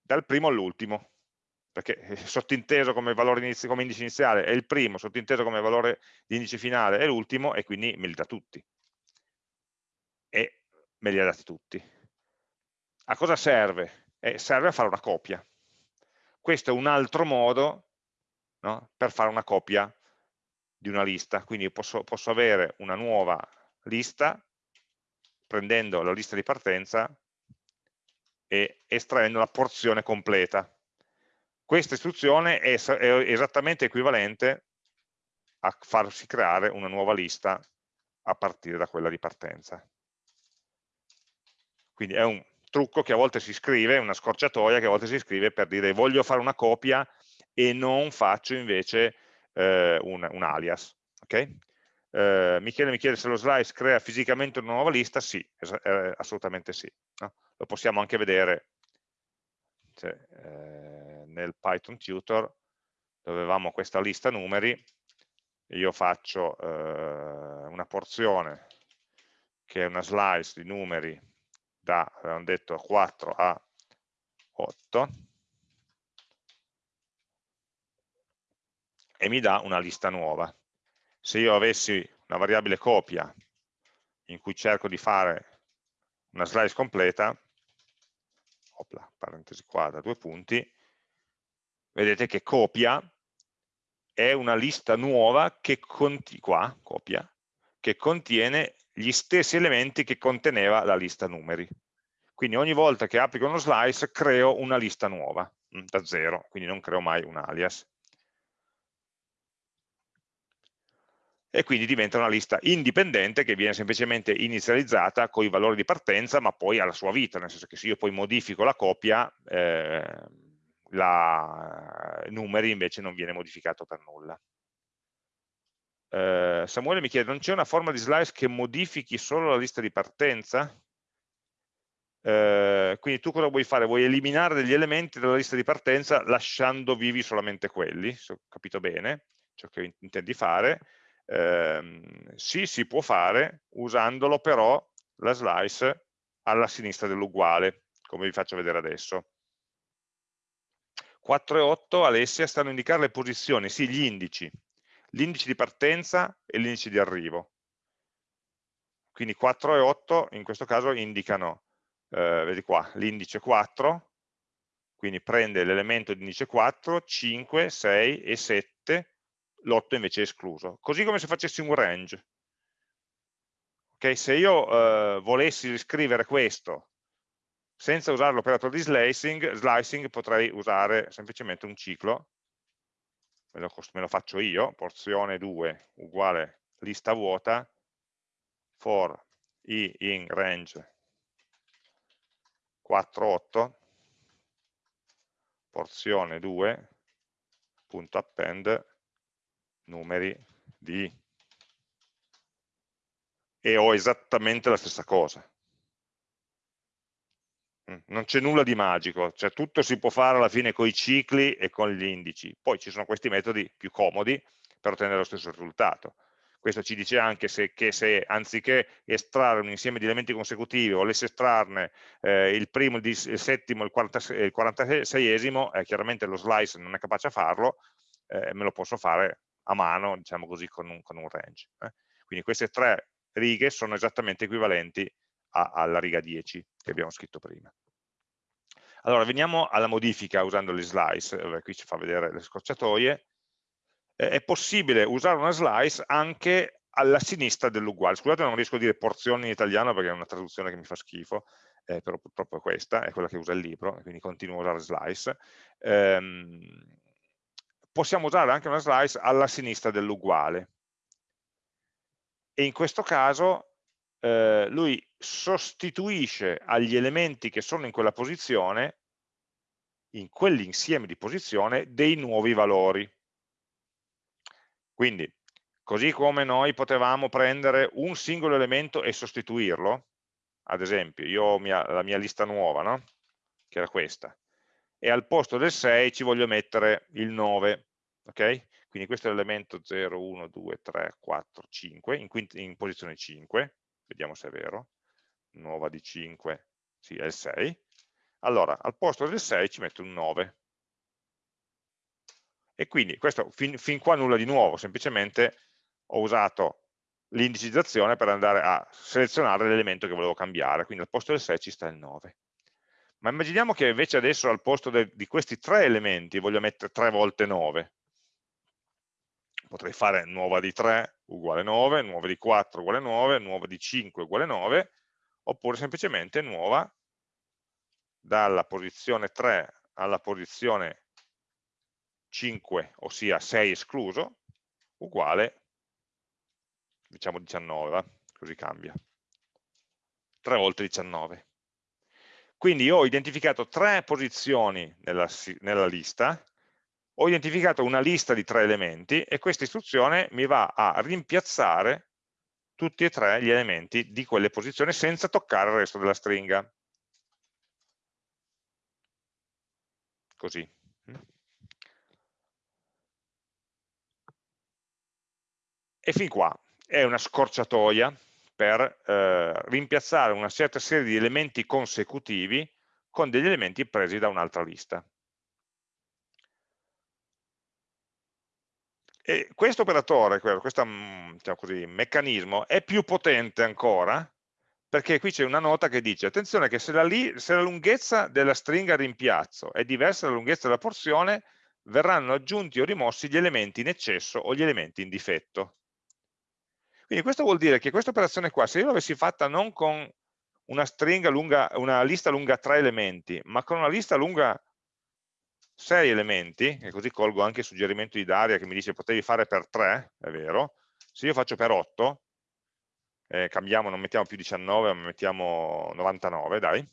dal primo all'ultimo, perché sottinteso come valore inizio, come indice iniziale è il primo, sottinteso come valore di indice finale è l'ultimo, e quindi me li dà tutti. E me li ha dati tutti. A cosa serve? Eh, serve a fare una copia. Questo è un altro modo no, per fare una copia di una lista. Quindi posso, posso avere una nuova lista prendendo la lista di partenza e estraendo la porzione completa. Questa istruzione è, è esattamente equivalente a farsi creare una nuova lista a partire da quella di partenza. Quindi è un trucco che a volte si scrive, una scorciatoia che a volte si scrive per dire voglio fare una copia e non faccio invece eh, un, un, alias. Okay? Eh, Michele mi chiede se lo slice crea fisicamente una nuova lista, sì, eh, assolutamente sì. No? Lo possiamo anche vedere cioè, eh, nel Python tutor, dove avevamo questa lista numeri, io faccio eh, una porzione che è una slice di numeri da, avevamo detto, 4 a 8, e mi dà una lista nuova. Se io avessi una variabile copia in cui cerco di fare una slice completa, opla, parentesi qua da due punti, vedete che copia è una lista nuova che, qua, copia, che contiene gli stessi elementi che conteneva la lista numeri. Quindi ogni volta che applico uno slice creo una lista nuova, mm, da zero, quindi non creo mai un alias. e quindi diventa una lista indipendente che viene semplicemente inizializzata con i valori di partenza ma poi ha la sua vita, nel senso che se io poi modifico la copia eh, la, numeri invece non viene modificato per nulla. Eh, Samuele mi chiede, non c'è una forma di slice che modifichi solo la lista di partenza? Eh, quindi tu cosa vuoi fare? Vuoi eliminare degli elementi dalla lista di partenza lasciando vivi solamente quelli, se ho capito bene ciò che intendi fare, eh, sì, si può fare usandolo però la slice alla sinistra dell'uguale, come vi faccio vedere adesso. 4 e 8 Alessia stanno a indicare le posizioni, sì, gli indici, l'indice di partenza e l'indice di arrivo. Quindi 4 e 8 in questo caso indicano, eh, vedi qua, l'indice 4, quindi prende l'elemento di indice 4, 5, 6 e 7 l'8 invece è escluso. Così come se facessi un range. Okay, se io eh, volessi riscrivere questo senza usare l'operatore di slicing, slicing, potrei usare semplicemente un ciclo, me lo, me lo faccio io, porzione 2 uguale lista vuota, for i in range 4, 8, porzione 2, punto append numeri di e ho esattamente la stessa cosa. Mm, non c'è nulla di magico, cioè tutto si può fare alla fine con i cicli e con gli indici. Poi ci sono questi metodi più comodi per ottenere lo stesso risultato. Questo ci dice anche se, che se anziché estrarre un insieme di elementi consecutivi volesse estrarne eh, il primo, il, settimo e il 46esimo, eh, chiaramente lo slice non è capace a farlo, eh, me lo posso fare a mano, diciamo così, con un, con un range. Eh. Quindi queste tre righe sono esattamente equivalenti a, alla riga 10 che abbiamo scritto prima. Allora, veniamo alla modifica usando le slice, eh, qui ci fa vedere le scorciatoie. Eh, è possibile usare una slice anche alla sinistra dell'uguale. Scusate, non riesco a dire porzioni in italiano perché è una traduzione che mi fa schifo, eh, però purtroppo è questa, è quella che usa il libro, quindi continuo a usare slice. Ehm, possiamo usare anche una slice alla sinistra dell'uguale. E in questo caso eh, lui sostituisce agli elementi che sono in quella posizione, in quell'insieme di posizione, dei nuovi valori. Quindi, così come noi potevamo prendere un singolo elemento e sostituirlo, ad esempio, io ho mia, la mia lista nuova, no? che era questa, e al posto del 6 ci voglio mettere il 9, ok? Quindi questo è l'elemento 0, 1, 2, 3, 4, 5, in, in, posizione 5, vediamo se è vero, nuova di 5, sì è il 6, allora al posto del 6 ci metto un 9. E quindi questo fin, fin qua nulla di nuovo, semplicemente ho usato l'indicizzazione per andare a selezionare l'elemento che volevo cambiare, quindi al posto del 6 ci sta il 9. Ma immaginiamo che invece adesso al posto de, di questi tre elementi voglio mettere 3 volte 9 potrei fare nuova di 3 uguale 9, nuova di 4 uguale 9, nuova di 5 uguale 9, oppure semplicemente nuova dalla posizione 3 alla posizione 5, ossia 6 escluso, uguale, diciamo 19, va? così cambia. 3 volte 19. Quindi ho identificato tre posizioni nella, nella lista, ho identificato una lista di tre elementi e questa istruzione mi va a rimpiazzare tutti e tre gli elementi di quelle posizioni senza toccare il resto della stringa. Così. E fin qua è una scorciatoia per eh, rimpiazzare una certa serie di elementi consecutivi con degli elementi presi da un'altra lista. E questo operatore, questo mm, diciamo così, meccanismo, è più potente ancora perché qui c'è una nota che dice attenzione che se la, se la lunghezza della stringa rimpiazzo è diversa dalla lunghezza della porzione verranno aggiunti o rimossi gli elementi in eccesso o gli elementi in difetto. Quindi questo vuol dire che questa operazione qua, se io l'avessi fatta non con una lunga, una lista lunga 3 elementi, ma con una lista lunga 6 elementi, e così colgo anche il suggerimento di Daria che mi dice potevi fare per 3, è vero, se io faccio per 8, eh, cambiamo, non mettiamo più 19, ma mettiamo 99, dai,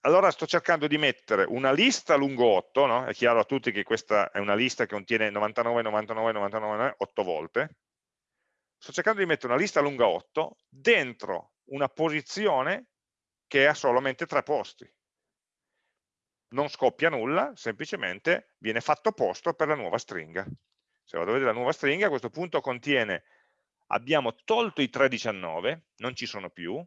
allora sto cercando di mettere una lista lungo 8, no? è chiaro a tutti che questa è una lista che contiene 99, 99, 99, 8 volte, sto cercando di mettere una lista lunga 8 dentro una posizione che ha solamente tre posti. Non scoppia nulla, semplicemente viene fatto posto per la nuova stringa. Se vado a vedere la nuova stringa, a questo punto contiene, abbiamo tolto i 319, non ci sono più,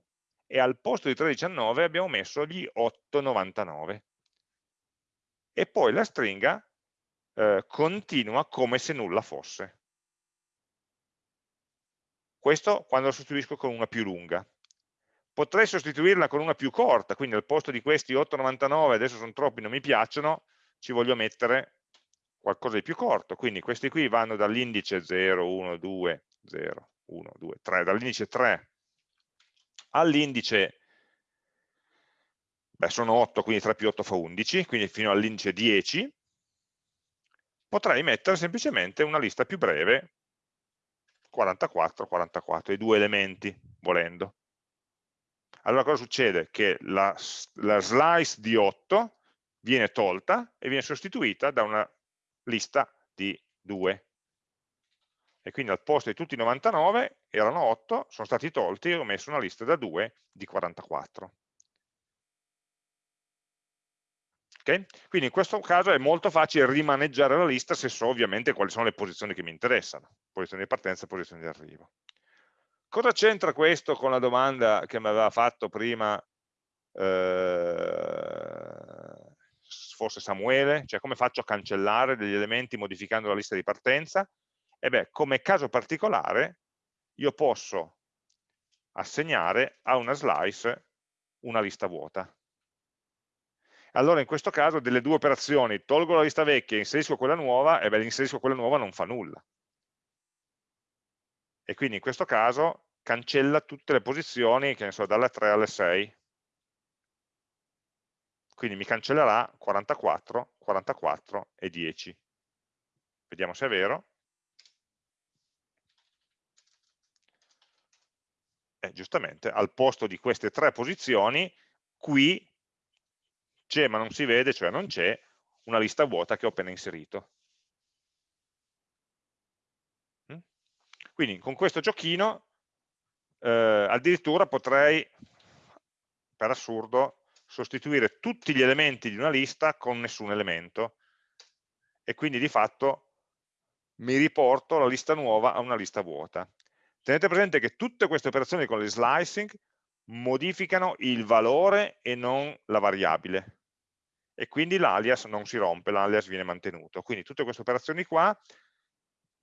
e al posto di 319 abbiamo messo gli 899 e poi la stringa eh, continua come se nulla fosse questo quando lo sostituisco con una più lunga potrei sostituirla con una più corta quindi al posto di questi 899 adesso sono troppi, non mi piacciono ci voglio mettere qualcosa di più corto quindi questi qui vanno dall'indice 0, 1, 2, 0, 1, 2, 3 dall'indice 3 all'indice beh, sono 8, quindi 3 più 8 fa 11, quindi fino all'indice 10, potrei mettere semplicemente una lista più breve, 44, 44, i due elementi, volendo. Allora cosa succede? Che la, la slice di 8 viene tolta e viene sostituita da una lista di 2 e quindi al posto di tutti i 99 erano 8, sono stati tolti e ho messo una lista da 2 di 44. Okay? Quindi in questo caso è molto facile rimaneggiare la lista se so ovviamente quali sono le posizioni che mi interessano, posizioni di partenza e posizioni di arrivo. Cosa c'entra questo con la domanda che mi aveva fatto prima eh, forse Samuele, cioè come faccio a cancellare degli elementi modificando la lista di partenza? E beh, come caso particolare, io posso assegnare a una slice una lista vuota. Allora in questo caso delle due operazioni, tolgo la lista vecchia e inserisco quella nuova, e beh, inserisco quella nuova non fa nulla. E quindi in questo caso cancella tutte le posizioni, che ne so, dalle 3 alle 6. Quindi mi cancellerà 44, 44 e 10. Vediamo se è vero. eh, giustamente al posto di queste tre posizioni qui c'è ma non si vede, cioè non c'è una lista vuota che ho appena inserito. Quindi con questo giochino eh, addirittura potrei, per assurdo, sostituire tutti gli elementi di una lista con nessun elemento e quindi di fatto mi riporto la lista nuova a una lista vuota. Tenete presente che tutte queste operazioni con le slicing modificano il valore e non la variabile e quindi l'alias non si rompe, l'alias viene mantenuto. Quindi tutte queste operazioni qua,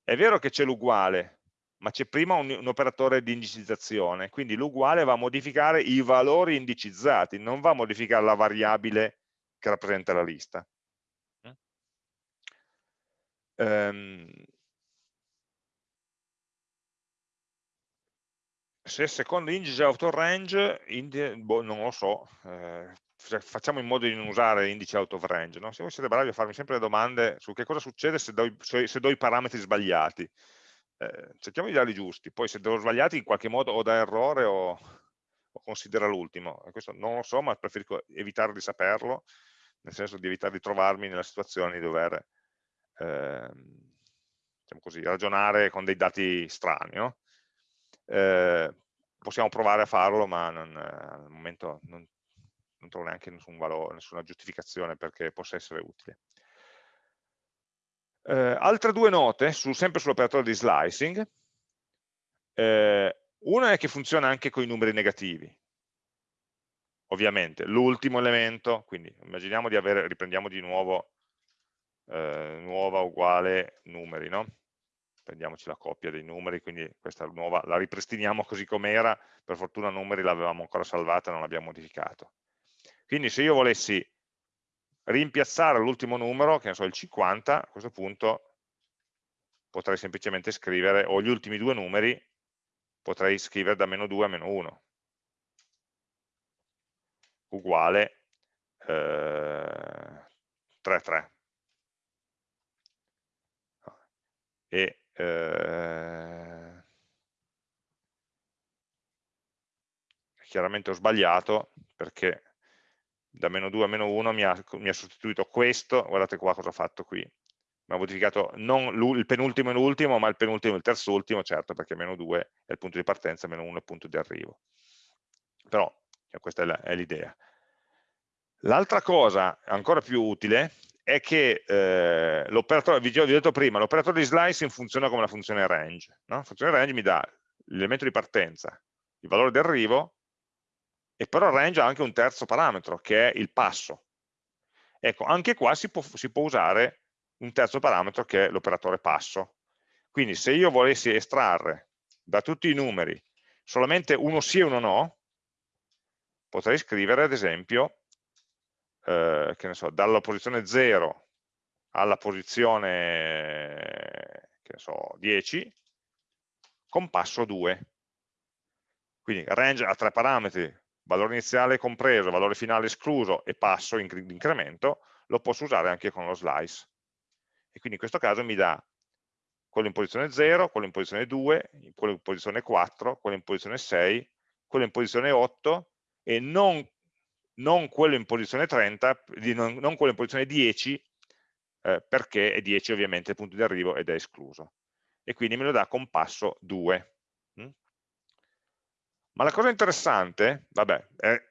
è vero che c'è l'uguale, ma c'è prima un, un, operatore di indicizzazione, quindi l'uguale va a modificare i valori indicizzati, non va a modificare la variabile che rappresenta la lista. Um, se secondo indice out of range, boh, non lo so, eh, facciamo in modo di non usare indice out of range, no? se voi siete bravi a farmi sempre le domande su che cosa succede se do, se do i parametri sbagliati, eh, cerchiamo di darli giusti, poi se do sbagliati in qualche modo o da errore o, o considera l'ultimo? Questo non lo so, ma preferisco evitare di saperlo, nel senso di evitare di trovarmi nella situazione di dover eh, diciamo così, ragionare con dei dati strani. No? Eh, possiamo provare a farlo, ma non, al momento non, non trovo neanche nessun valore, nessuna giustificazione perché possa essere utile. Eh, altre due note, su, sempre sull'operatore di slicing. Eh, una è che funziona anche con i numeri negativi. Ovviamente, l'ultimo elemento, quindi immaginiamo di avere, riprendiamo di nuovo eh, nuova uguale numeri, no? Prendiamoci la coppia dei numeri, quindi questa nuova la ripristiniamo così com'era, per fortuna numeri l'avevamo ancora salvata, non l'abbiamo modificato. Quindi se io volessi rimpiazzare l'ultimo numero, che ne so, il 50, a questo punto potrei semplicemente scrivere, o gli ultimi due numeri, potrei scrivere da meno 2 a meno 1, uguale eh, 3, 3. E eh, chiaramente ho sbagliato perché da meno 2 a meno 1 mi ha, mi ha sostituito questo, guardate qua cosa ha fatto qui, mi ha modificato non il penultimo e l'ultimo, ma il penultimo e il terzo ultimo, certo, perché meno 2 è il punto di partenza, meno 1 è il punto di arrivo. Però cioè, questa è l'idea. L'altra cosa ancora più utile è che eh, l'operatore, vi ho detto prima, l'operatore di slicing funziona come la funzione range. No? La funzione range mi dà l'elemento di partenza, il valore di arrivo e però il range ha anche un terzo parametro che è il passo. Ecco, anche qua si può, si può usare un terzo parametro che è l'operatore passo. Quindi se io volessi estrarre da tutti i numeri solamente uno sì e uno no, potrei scrivere ad esempio, eh, che ne so, dalla posizione 0 alla posizione che ne so, 10 con passo 2. Quindi range ha tre parametri, valore iniziale compreso, valore finale escluso e passo in incremento, lo posso usare anche con lo slice. E quindi in questo caso mi dà quello in posizione 0, quello in posizione 2, quello in posizione 4, quello in posizione 6, quello in posizione 8 e non, non quello in posizione 30, non, non, quello in posizione 10, eh, perché è 10 ovviamente il punto di arrivo ed è escluso. E quindi me lo dà con passo 2. Ma la cosa interessante, vabbè, è,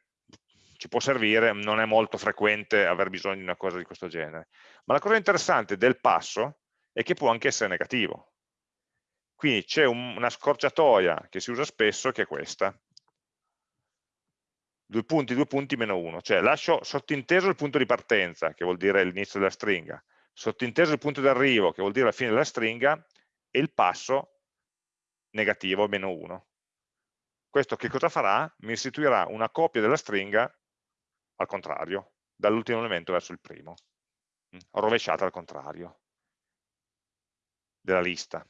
ci può servire, non è molto frequente aver bisogno di una cosa di questo genere, ma la cosa interessante del passo è che può anche essere negativo. Quindi c'è un, una scorciatoia che si usa spesso che è questa. Due punti, due punti, meno uno. Cioè lascio sottinteso il punto di partenza, che vuol dire l'inizio della stringa, sottinteso il punto di arrivo, che vuol dire la fine della stringa, e il passo negativo, meno uno. Questo che cosa farà? Mi istituirà una copia della stringa al contrario, dall'ultimo elemento verso il primo, mm, rovesciata al contrario della lista,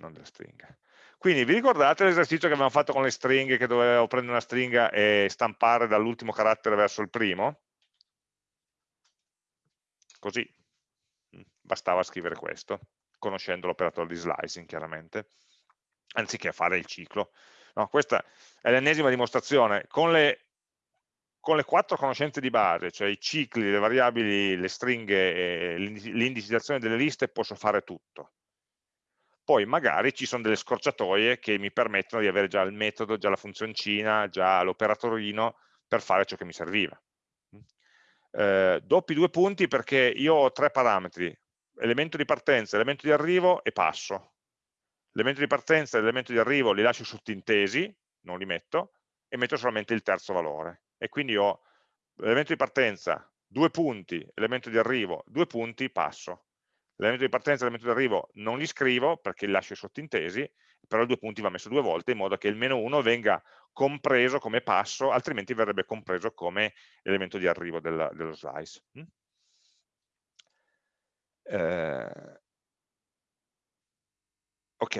non della stringa. Quindi vi ricordate l'esercizio che abbiamo fatto con le stringhe, che dovevo prendere una stringa e stampare dall'ultimo carattere verso il primo? Così, mm, bastava scrivere questo, conoscendo l'operatore di slicing chiaramente, anziché fare il ciclo. No, questa è l'ennesima dimostrazione. Con le, con le, quattro conoscenze di base, cioè i cicli, le variabili, le stringhe, l'indicizzazione delle liste, posso fare tutto. Poi magari ci sono delle scorciatoie che mi permettono di avere già il metodo, già la funzioncina, già l'operatorino per fare ciò che mi serviva. Eh, doppi due punti perché io ho tre parametri, elemento di partenza, elemento di arrivo e passo l'elemento di partenza e l'elemento di arrivo li lascio sottintesi, non li metto, e metto solamente il terzo valore. E quindi ho l'elemento di partenza, due punti, elemento di arrivo, due punti, passo. L'elemento di partenza e l'elemento di arrivo non li scrivo perché li lascio sottintesi, però il due punti va messo due volte in modo che il meno 1 venga compreso come passo, altrimenti verrebbe compreso come elemento di arrivo del, dello slice. Mm? Eh, Ok.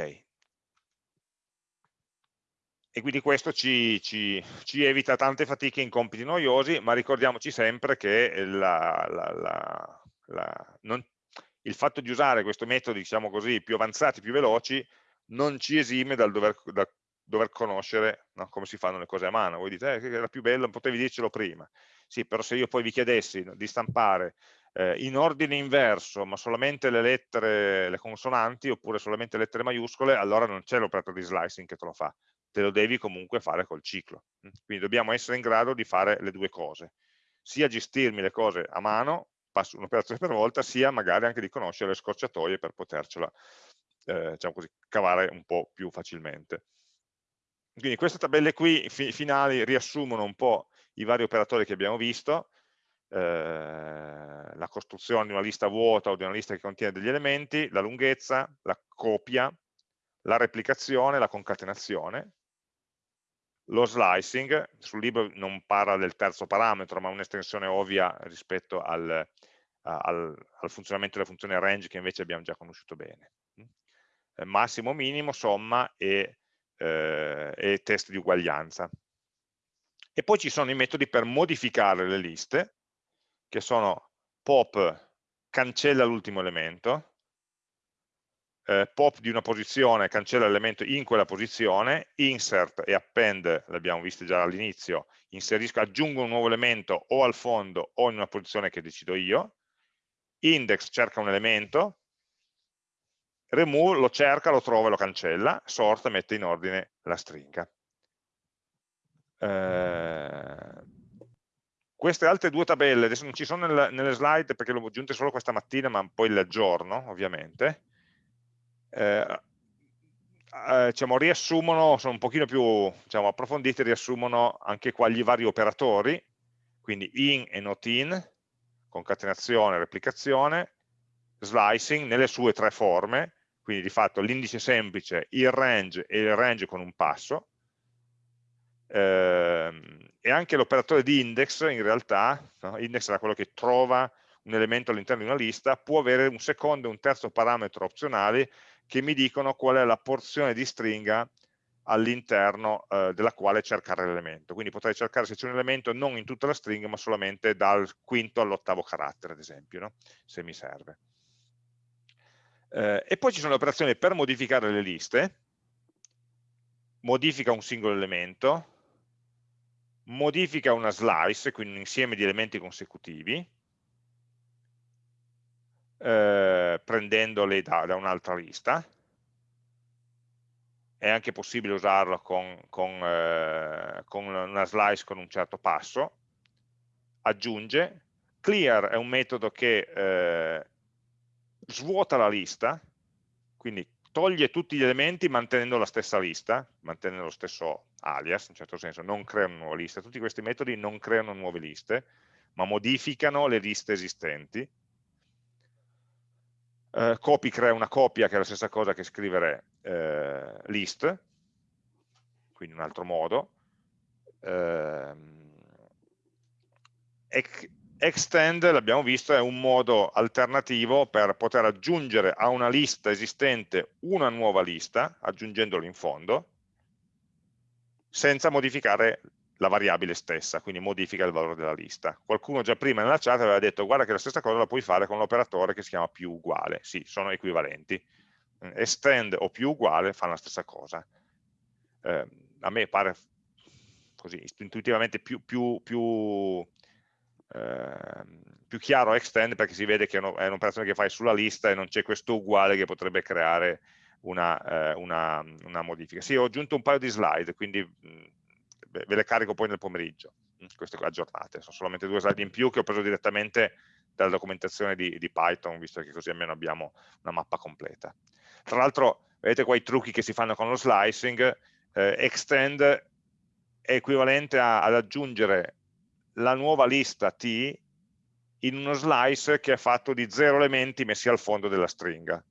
E quindi questo ci, ci, ci, evita tante fatiche in compiti noiosi, ma ricordiamoci sempre che la, la, la, non, il fatto di usare questi metodi, diciamo così, più avanzati, più veloci, non ci esime dal dover, da, dover conoscere no, come si fanno le cose a mano. Voi dite, eh, era più bello, potevi dircelo prima. Sì, però se io poi vi chiedessi di stampare eh, in ordine inverso, ma solamente le lettere, le consonanti, oppure solamente le lettere maiuscole, allora non c'è l'operatore di slicing che te lo fa. Te lo devi comunque fare col ciclo. Quindi dobbiamo essere in grado di fare le due cose. Sia gestirmi le cose a mano, passo un'operazione per volta, sia magari anche di conoscere le scorciatoie per potercela eh, diciamo così, cavare un po' più facilmente. Quindi queste tabelle qui fi finali riassumono un po' i vari operatori che abbiamo visto, eh, la costruzione di una lista vuota o di una lista che contiene degli elementi, la lunghezza, la copia, la replicazione, la concatenazione, lo slicing, sul libro non parla del terzo parametro, ma un'estensione ovvia rispetto al, al, al, funzionamento della funzione range che invece abbiamo già conosciuto bene. Eh, massimo, minimo, somma e, eh, e test di uguaglianza. E poi ci sono i metodi per modificare le liste, che sono pop cancella l'ultimo elemento, eh, pop di una posizione cancella l'elemento in quella posizione, insert e append, l'abbiamo visto già all'inizio, inserisco, aggiungo un nuovo elemento o al fondo o in una posizione che decido io, index cerca un elemento, remove lo cerca, lo trova e lo cancella, sort mette in ordine la stringa. Eh, queste altre due tabelle, adesso non ci sono nel, nelle slide perché le ho aggiunte solo questa mattina, ma poi le aggiorno ovviamente, eh, eh, diciamo, riassumono, sono un pochino più diciamo, approfondite, riassumono anche qua gli vari operatori, quindi in e not in, concatenazione, replicazione, slicing nelle sue tre forme, quindi di fatto l'indice semplice, il range e il range con un passo, ehm, e anche l'operatore di index in realtà, no? index era quello che trova un elemento all'interno di una lista, può avere un secondo e un terzo parametro opzionali che mi dicono qual è la porzione di stringa all'interno eh, della quale cercare l'elemento. Quindi potrei cercare se c'è un elemento non in tutta la stringa, ma solamente dal quinto all'ottavo carattere, ad esempio, no? se mi serve. Eh, e poi ci sono le operazioni per modificare le liste, modifica un singolo elemento, modifica una slice, quindi un insieme di elementi consecutivi, eh, prendendoli da, da un'altra lista, è anche possibile usarlo con, con, eh, con, una slice con un certo passo, aggiunge, clear è un metodo che eh, svuota la lista, quindi toglie tutti gli elementi mantenendo la stessa lista, mantenendo lo stesso alias, in certo senso, non crea una nuova lista. Tutti questi metodi non creano nuove liste, ma modificano le liste esistenti. Eh, copy crea una copia, che è la stessa cosa che scrivere eh, list, quindi un altro modo. Eh, Extend, l'abbiamo visto, è un modo alternativo per poter aggiungere a una lista esistente una nuova lista, aggiungendola in fondo, senza modificare la variabile stessa, quindi modifica il valore della lista. Qualcuno già prima nella chat aveva detto guarda che la stessa cosa la puoi fare con l'operatore che si chiama più uguale, sì, sono equivalenti. Extend o più uguale fanno la stessa cosa. Eh, a me pare così intuitivamente più, più, più Ehm, più chiaro extend perché si vede che è un'operazione che fai sulla lista e non c'è questo uguale che potrebbe creare una, eh, una, una, modifica. Sì, ho aggiunto un paio di slide, quindi mh, ve le carico poi nel pomeriggio, queste aggiornate, sono solamente due slide in più che ho preso direttamente dalla documentazione di, di Python, visto che così almeno abbiamo una mappa completa. Tra l'altro, vedete qua i trucchi che si fanno con lo slicing, eh, extend è equivalente a, ad aggiungere la nuova lista T in uno slice che è fatto di zero elementi messi al fondo della stringa.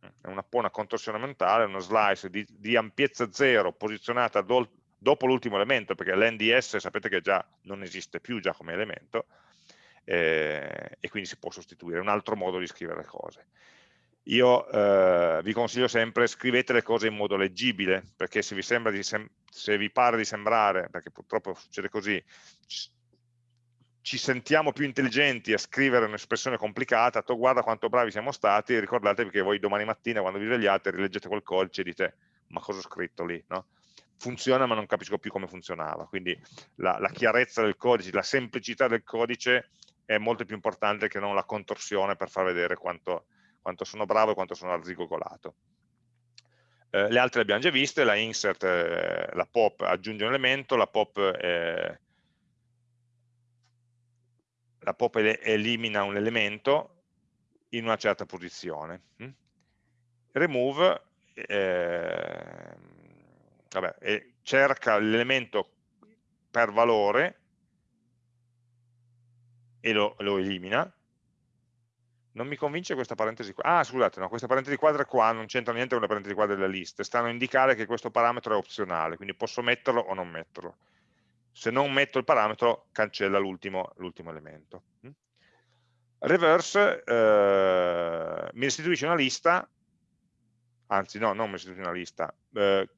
È una, una contorsione mentale, uno slice di, di ampiezza zero posizionata do, dopo l'ultimo elemento, perché l'NDS sapete che già non esiste più già come elemento, eh, e quindi si può sostituire, è un altro modo di scrivere le cose io eh, vi consiglio sempre scrivete le cose in modo leggibile, perché se vi, di se vi pare di sembrare, perché purtroppo succede così, ci sentiamo più intelligenti a scrivere un'espressione complicata, tu guarda quanto bravi siamo stati, ricordatevi che voi domani mattina quando vi svegliate rileggete quel codice e dite ma cosa ho scritto lì? No? Funziona ma non capisco più come funzionava, quindi la, la chiarezza del codice, la semplicità del codice è molto più importante che non la contorsione per far vedere quanto, quanto sono bravo e quanto sono arzigogolato. Eh, le altre le abbiamo già viste, la insert, eh, la pop aggiunge un elemento, la pop, eh, la pop elimina un elemento in una certa posizione. Hm? Remove eh, vabbè, cerca l'elemento per valore e lo, lo elimina, non mi convince questa parentesi qua. Ah, scusate, no, questa parentesi quadra qua non c'entra niente con la parentesi quadra della lista, stanno a indicare che questo parametro è opzionale, quindi posso metterlo o non metterlo. Se non metto il parametro, cancella l'ultimo elemento. Mm? Reverse eh, mi restituisce una lista, anzi no, non mi restituisce una lista, eh,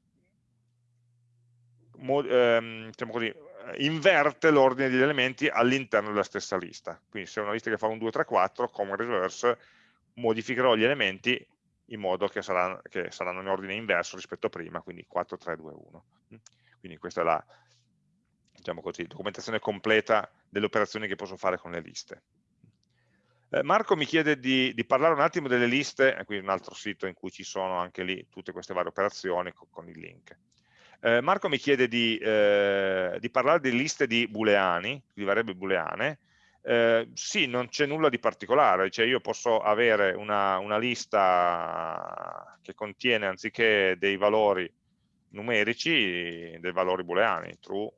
ehm, diciamo così, inverte l'ordine degli elementi all'interno della stessa lista. Quindi se è una lista che fa un 2, 3, 4, come reverse, modificherò gli elementi in modo che saranno, che saranno in ordine inverso rispetto a prima, quindi 4, 3, 2, 1. Quindi questa è la diciamo così, documentazione completa delle operazioni che posso fare con le liste. Eh, Marco mi chiede di, di, parlare un attimo delle liste, e qui un altro sito in cui ci sono anche lì tutte queste varie operazioni con, con il link. Eh, Marco mi chiede di, eh, di, parlare di liste di booleani, di variabili booleane. Eh, sì, non c'è nulla di particolare, cioè io posso avere una, una, lista che contiene anziché dei valori numerici, dei valori booleani, true,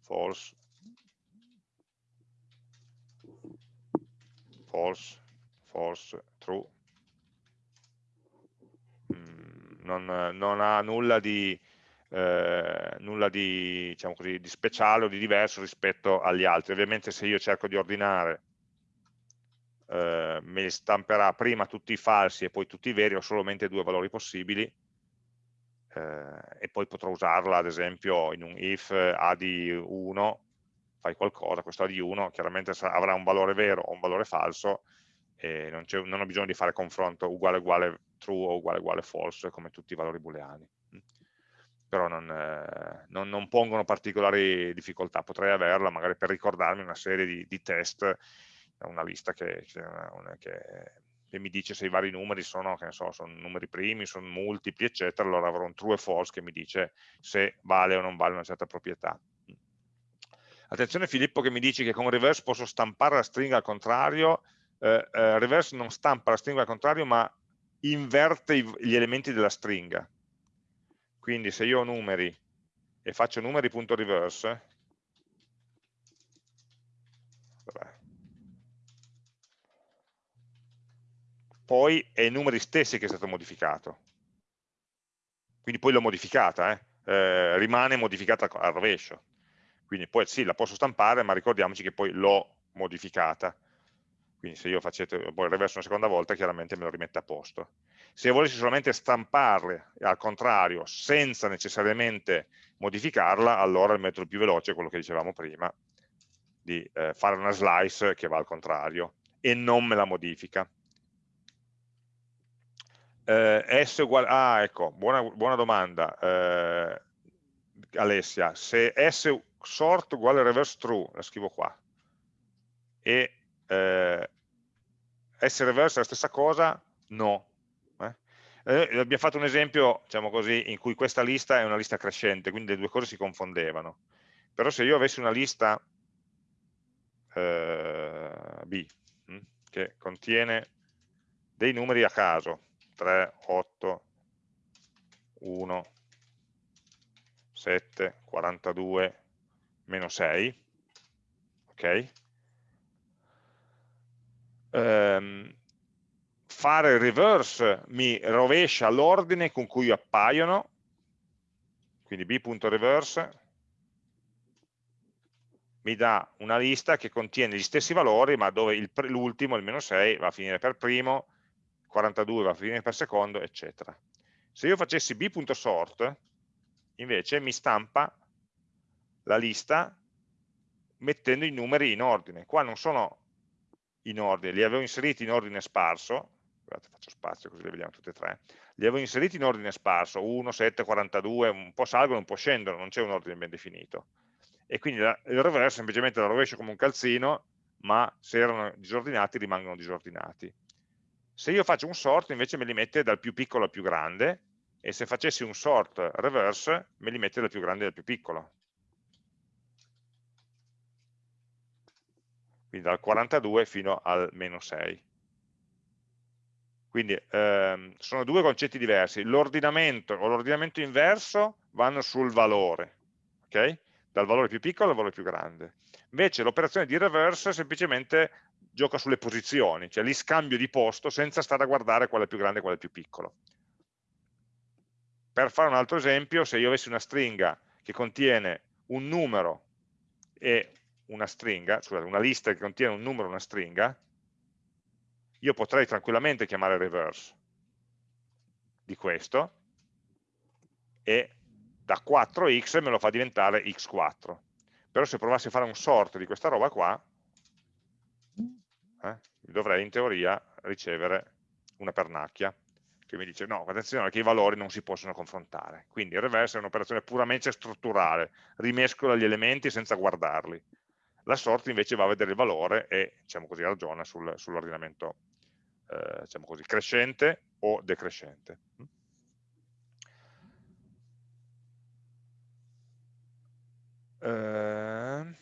false, false, false, true. Mm, non, non ha nulla di, eh, nulla di, diciamo così, di speciale o di diverso rispetto agli altri. Ovviamente se io cerco di ordinare eh, mi stamperà prima tutti i falsi e poi tutti i veri, ho solamente due valori possibili eh, e poi potrò usarla ad esempio in un if a di 1 fai qualcosa, questo a di 1 chiaramente avrà un valore vero o un valore falso e non, non ho bisogno di fare confronto uguale uguale true o uguale uguale false come tutti i valori booleani però non, eh, non, non, pongono particolari difficoltà, potrei averla magari per ricordarmi una serie di, di test, una lista che, che, che, mi dice se i vari numeri sono, so, sono numeri primi, sono multipli, eccetera, allora avrò un true e false che mi dice se vale o non vale una certa proprietà. Attenzione Filippo che mi dice che con reverse posso stampare la stringa al contrario, eh, eh, reverse non stampa la stringa al contrario ma inverte i, gli elementi della stringa, quindi se io ho numeri e faccio numeri.reverse, poi è i numeri stessi che è stato modificato. Quindi poi l'ho modificata, eh? Eh, rimane modificata al rovescio. Quindi poi sì, la posso stampare, ma ricordiamoci che poi l'ho modificata. Quindi se io facete poi reverso una seconda volta, chiaramente me lo rimette a posto. Se volessi solamente stamparle al contrario, senza necessariamente modificarla, allora il metodo più veloce è quello che dicevamo prima, di eh, fare una slice che va al contrario e non me la modifica. Eh, S uguale, ah ecco, buona, buona domanda eh, Alessia, se S sort uguale reverse true, la scrivo qua, e eh, S reverse è la stessa cosa? No. Eh? Eh, abbiamo fatto un esempio, diciamo così, in cui questa lista è una lista crescente, quindi le due cose si confondevano. Però se io avessi una lista eh, B, hm, che contiene dei numeri a caso, 3, 8, 1, 7, 42, meno 6, ok? Ehm, fare il reverse mi rovescia l'ordine con cui appaiono, quindi b.reverse mi dà una lista che contiene gli stessi valori, ma dove l'ultimo, il meno 6, va a finire per primo, 42 va a finire per secondo, eccetera. Se io facessi b.sort, invece mi stampa la lista mettendo i numeri in ordine. Qua non sono in ordine, li avevo inseriti in ordine sparso, scusate faccio spazio così le vediamo tutte e tre, li avevo inseriti in ordine sparso, 1, 7, 42, un po' salgono, un po' scendono, non c'è un ordine ben definito. E quindi la, il reverse semplicemente la rovescio come un calzino, ma se erano disordinati rimangono disordinati. Se io faccio un sort invece me li mette dal più piccolo al più grande, e se facessi un sort reverse me li mette dal più grande al più piccolo. Quindi dal 42 fino al meno 6. Quindi ehm, sono due concetti diversi. L'ordinamento o l'ordinamento inverso vanno sul valore, ok? dal valore più piccolo al valore più grande. Invece l'operazione di reverse semplicemente gioca sulle posizioni, cioè li scambio di posto senza stare a guardare quale è più grande e quale è più piccolo. Per fare un altro esempio, se io avessi una stringa che contiene un numero e una stringa, scusate, una lista che contiene un numero e una stringa, io potrei tranquillamente chiamare reverse di questo e da 4x me lo fa diventare x4. Però se provassi a fare un sort di questa roba qua, eh, dovrei in teoria ricevere una pernacchia che mi dice no, attenzione che i valori non si possono confrontare. Quindi il reverse è un'operazione puramente strutturale, rimescola gli elementi senza guardarli. La sort invece va a vedere il valore e diciamo così, ragiona sul, sull'ordinamento eh, diciamo così, crescente o decrescente. Eh...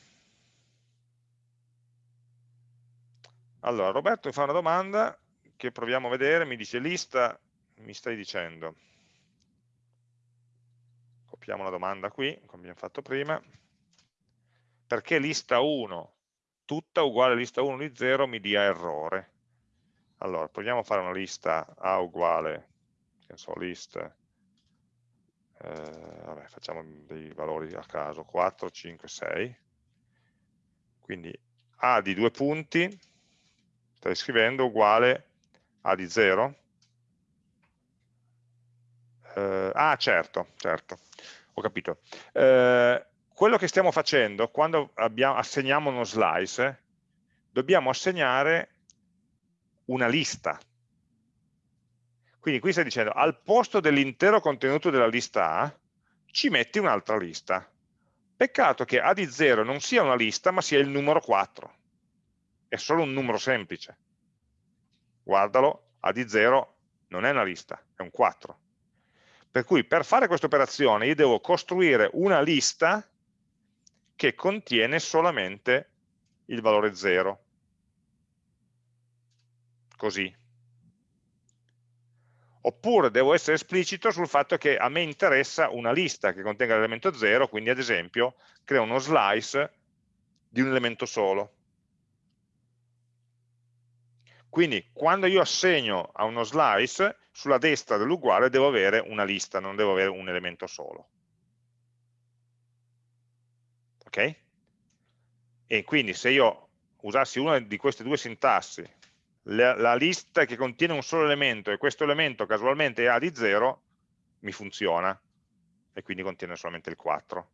Allora, Roberto mi fa una domanda che proviamo a vedere, mi dice lista, mi stai dicendo, copiamo la domanda qui, come abbiamo fatto prima, perché lista 1 tutta uguale lista 1 di 0 mi dia errore. Allora, proviamo a fare una lista A uguale, che so, list eh, vabbè, facciamo dei valori a caso, 4, 5, 6, quindi A di due punti, stai scrivendo uguale A di 0, eh, ah certo, certo, ho capito. Eh, quello che stiamo facendo quando abbiamo, assegniamo uno slice, dobbiamo assegnare una lista quindi qui stai dicendo, al posto dell'intero contenuto della lista A, ci metti un'altra lista. Peccato che A di 0 non sia una lista, ma sia il numero 4. È solo un numero semplice. Guardalo, A di 0 non è una lista, è un 4. Per cui per fare questa operazione io devo costruire una lista che contiene solamente il valore 0. Così, oppure devo essere esplicito sul fatto che a me interessa una lista che contenga l'elemento 0, quindi ad esempio creo uno slice di un elemento solo. Quindi quando io assegno a uno slice, sulla destra dell'uguale devo avere una lista, non devo avere un elemento solo. Ok? E quindi se io usassi una di queste due sintassi la, la lista che contiene un solo elemento e questo elemento casualmente è A di 0, mi funziona e quindi contiene solamente il 4.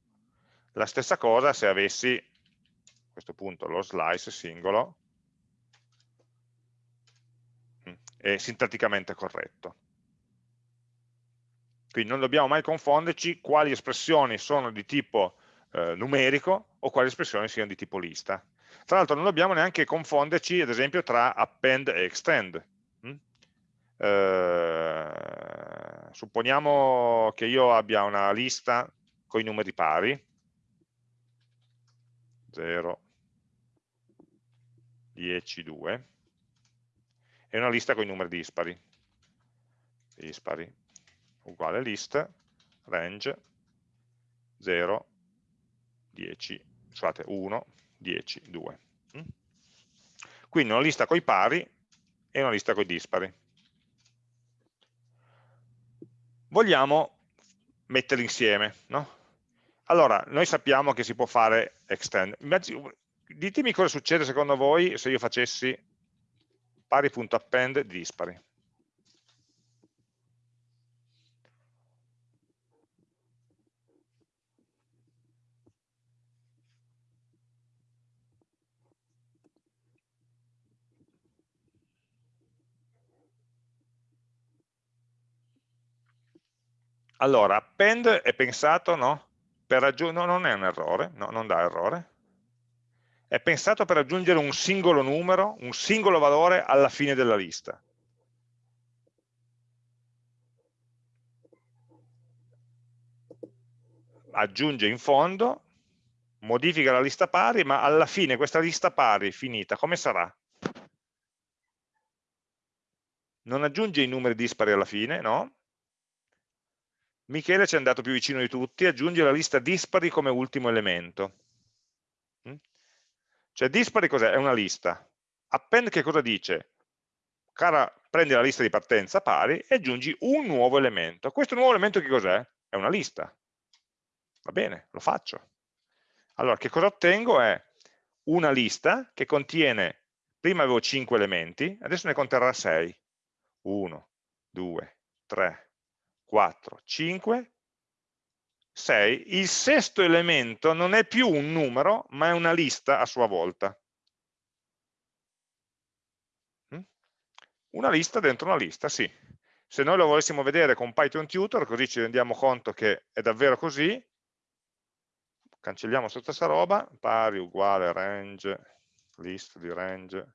La stessa cosa se avessi a questo punto lo slice singolo mm, è sintatticamente corretto. Quindi non dobbiamo mai confonderci quali espressioni sono di tipo eh, numerico o quali espressioni siano di tipo lista. Tra l'altro non dobbiamo neanche confonderci, ad esempio, tra append e extend. Mm? Eh, supponiamo che io abbia una lista con i numeri pari, 0, 10, 2, e una lista con i numeri dispari, dispari, uguale list, range, 0, 10, scusate, 1, 10, 2. Mm? Quindi una lista con i pari e una lista con i dispari. Vogliamo metterli insieme, no? Allora, noi sappiamo che si può fare extend. Ditemi cosa succede secondo voi se io facessi pari.append dispari. Allora, append è pensato, no? Per aggiungere, no, non è un errore, no, non dà errore. È pensato per aggiungere un singolo numero, un singolo valore alla fine della lista. Aggiunge in fondo, modifica la lista pari, ma alla fine questa lista pari finita, come sarà? Non aggiunge i numeri dispari alla fine, no? Michele ci è andato più vicino di tutti, aggiunge la lista dispari come ultimo elemento. Mm? Cioè dispari cos'è? È una lista. Append che cosa dice? Cara, prendi la lista di partenza pari e aggiungi un nuovo elemento. Questo nuovo elemento che cos'è? È una lista. Va bene, lo faccio. Allora, che cosa ottengo? È una lista che contiene, prima avevo 5 elementi, adesso ne conterrà 6. 1, 2, 3, 4, 5, 6. Il sesto elemento non è più un numero, ma è una lista a sua volta. Mm? Una lista dentro una lista, sì. Se noi lo volessimo vedere con Python Tutor, così ci rendiamo conto che è davvero così, cancelliamo tutta questa roba, pari uguale range, list di range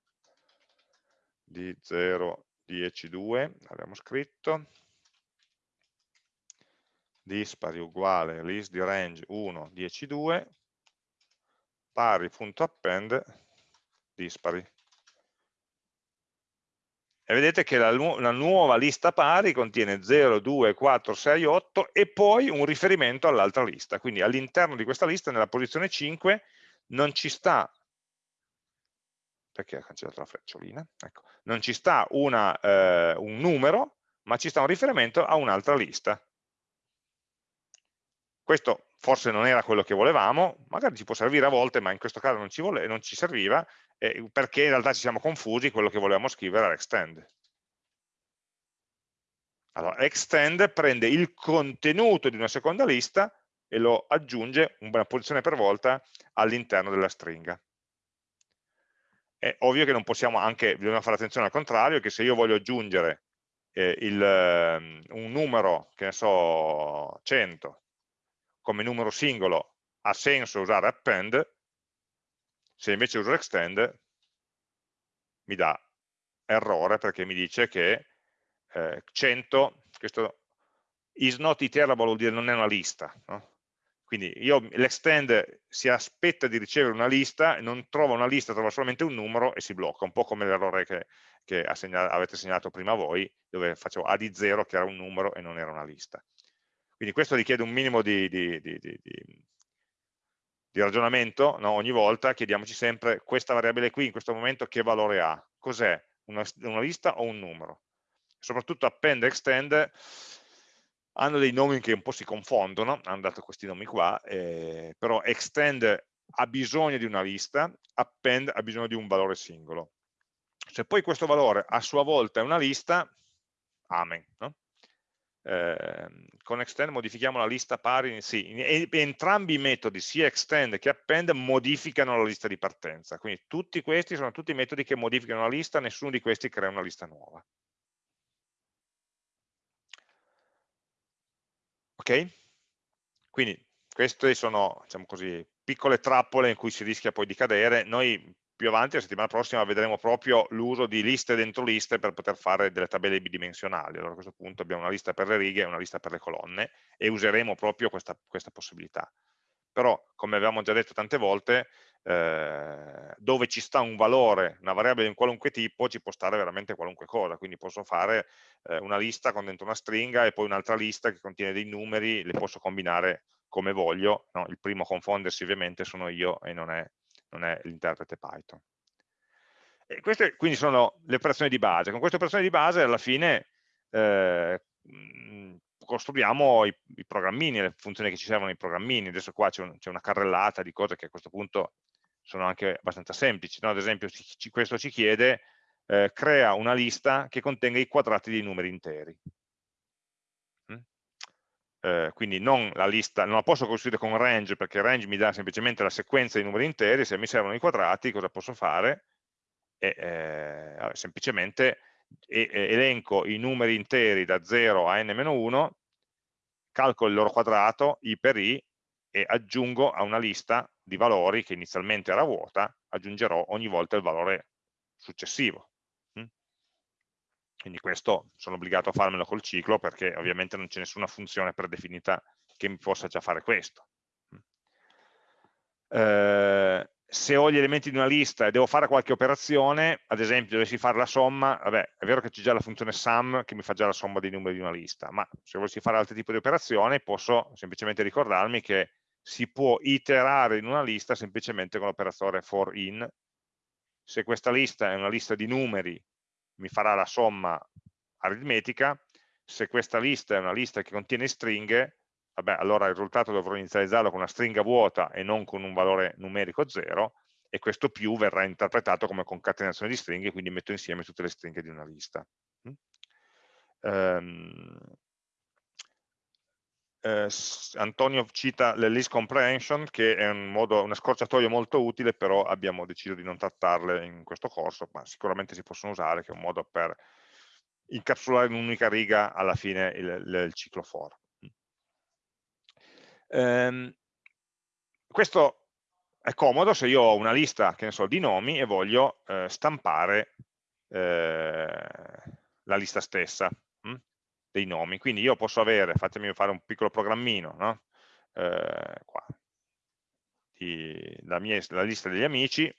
di 0, 10, 2, abbiamo scritto, dispari uguale list di range 1, 10, 2, pari.append dispari. E vedete che la, nu la, nuova lista pari contiene 0, 2, 4, 6, 8 e poi un riferimento all'altra lista. Quindi all'interno di questa lista, nella posizione 5, non ci sta, perché ha cancellato la frecciolina, ecco, non ci sta una, eh, un numero, ma ci sta un riferimento a un'altra lista. Questo forse non era quello che volevamo, magari ci può servire a volte, ma in questo caso non ci, vole, non ci serviva, eh, perché in realtà ci siamo confusi, quello che volevamo scrivere era extend. Allora, extend prende il contenuto di una seconda lista e lo aggiunge una posizione per volta all'interno della stringa. È ovvio che non possiamo anche, bisogna fare attenzione al contrario, che se io voglio aggiungere eh, il, um, un numero, che ne so, 100, come numero singolo ha senso usare append, se invece uso extend mi dà errore perché mi dice che eh, 100, questo is not iterable vuol dire non è una lista, no? quindi l'extend si aspetta di ricevere una lista non trova una lista, trova solamente un numero e si blocca, un po' come l'errore che, che avete segnalato prima voi, dove facevo A di 0 che era un numero e non era una lista. Quindi questo richiede un minimo di, di, di, di ragionamento, no? ogni volta chiediamoci sempre questa variabile qui in questo momento che valore ha, cos'è, una, una, lista o un numero. Soprattutto append e extend hanno dei nomi che un po' si confondono, hanno dato questi nomi qua, eh, però extend ha bisogno di una lista, append ha bisogno di un valore singolo. Se poi questo valore a sua volta è una lista, amen. No? Eh, con extend modifichiamo la lista pari, sì, e, entrambi i metodi, sia extend che append, modificano la lista di partenza, quindi tutti questi sono tutti metodi che modificano la lista, nessuno di questi crea una lista nuova. Ok? Quindi queste sono, diciamo così, piccole trappole in cui si rischia poi di cadere, noi più avanti, la settimana prossima, vedremo proprio l'uso di liste dentro liste per poter fare delle tabelle bidimensionali. Allora a questo punto abbiamo una lista per le righe e una lista per le colonne e useremo proprio questa, questa possibilità. Però, come avevamo già detto tante volte, eh, dove ci sta un valore, una variabile di qualunque tipo, ci può stare veramente qualunque cosa, quindi posso fare eh, una lista con dentro una stringa e poi un'altra lista che contiene dei numeri, le posso combinare come voglio, no? il primo a confondersi ovviamente sono io e non è non è l'interprete Python. E queste quindi sono le operazioni di base. Con queste operazioni di base alla fine eh, costruiamo i, i, programmini, le funzioni che ci servono nei programmini. Adesso qua c'è un, una carrellata di cose che a questo punto sono anche abbastanza semplici. No? Ad esempio ci, questo ci chiede eh, crea una lista che contenga i quadrati dei numeri interi eh, quindi non la lista, non la posso costruire con range perché range mi dà semplicemente la sequenza di numeri interi, se mi servono i quadrati cosa posso fare? E, eh, semplicemente elenco i numeri interi da 0 a n-1 calcolo il loro quadrato, i per i, e aggiungo a una lista di valori che inizialmente era vuota, aggiungerò ogni volta il valore successivo. Quindi questo sono obbligato a farmelo col ciclo perché ovviamente non c'è nessuna funzione predefinita che mi possa già fare questo. Eh, se ho gli elementi di una lista e devo fare qualche operazione, ad esempio dovessi fare la somma, vabbè, è vero che c'è già la funzione sum che mi fa già la somma dei numeri di una lista, ma se volessi fare altri tipi di operazioni posso semplicemente ricordarmi che si può iterare in una lista semplicemente con l'operatore for in. Se questa lista è una lista di numeri, mi farà la somma aritmetica, se questa lista è una lista che contiene stringhe, vabbè, allora il risultato dovrò inizializzarlo con una stringa vuota e non con un valore numerico 0, e questo più verrà interpretato come concatenazione di stringhe, quindi metto insieme tutte le stringhe di una lista. Um, eh, Antonio cita le list comprehension che è un modo, una scorciatoia molto utile però abbiamo deciso di non trattarle in questo corso ma sicuramente si possono usare che è un modo per incapsulare in un'unica riga alla fine il, il, il ciclo for. Ehm, questo è comodo se io ho una lista che ne so, di nomi e voglio eh, stampare eh, la lista stessa dei nomi. Quindi io posso avere, fatemi fare un piccolo programmino, no? eh, qua, di, la, mia, la lista degli amici,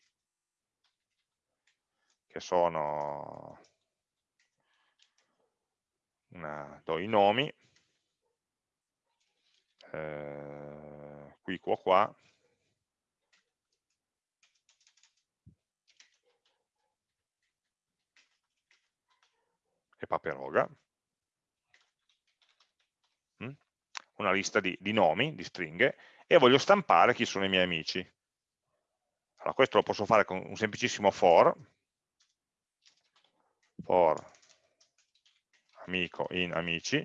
che sono, una, do i nomi, eh, qui, qua, qua, e Paperoga. Una lista di, di nomi, di stringhe, e voglio stampare chi sono i miei amici. Allora, questo lo posso fare con un semplicissimo for, for amico in amici,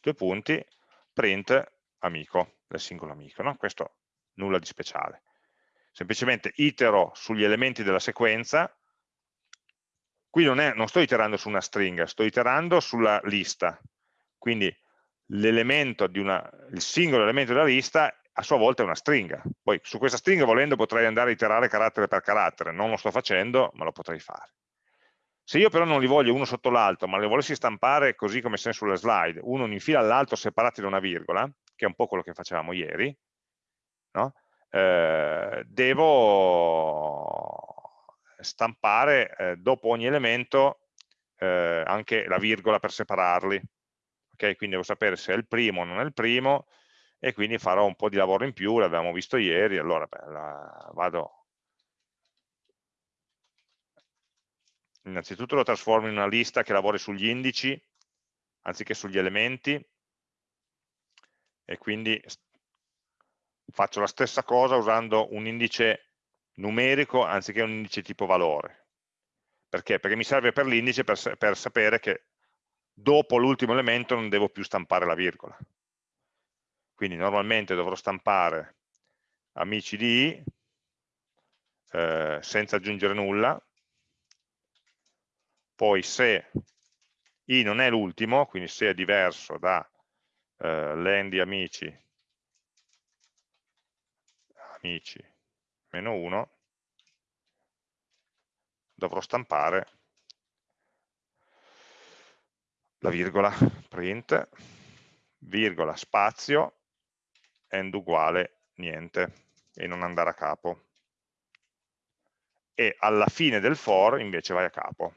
due punti, print amico, del singolo amico. No? Questo nulla di speciale. Semplicemente itero sugli elementi della sequenza, qui non, è, non sto iterando su una stringa, sto iterando sulla lista, quindi una, il singolo elemento della lista a sua volta è una stringa. Poi su questa stringa volendo potrei andare a iterare carattere per carattere, non lo sto facendo, ma lo potrei fare. Se io però non li voglio uno sotto l'altro, ma li volessi stampare così come se sulle slide, uno in fila all'altro separati da una virgola, che è un po' quello che facevamo ieri, no? eh, devo stampare eh, dopo ogni elemento eh, anche la virgola per separarli, ok? Quindi devo sapere se è il primo o non è il primo e quindi farò un po' di lavoro in più, l'abbiamo visto ieri, allora beh, la, vado innanzitutto lo trasformo in una lista che lavori sugli indici anziché sugli elementi e quindi faccio la stessa cosa usando un indice numerico anziché un indice tipo valore perché? Perché mi serve per l'indice per, per sapere che dopo l'ultimo elemento non devo più stampare la virgola. Quindi normalmente dovrò stampare amici di eh, senza aggiungere nulla, poi se i non è l'ultimo, quindi se è diverso da eh, len di amici, amici meno 1, dovrò stampare la virgola, print, virgola, spazio, end uguale niente, e non andare a capo. E alla fine del for invece vai a capo.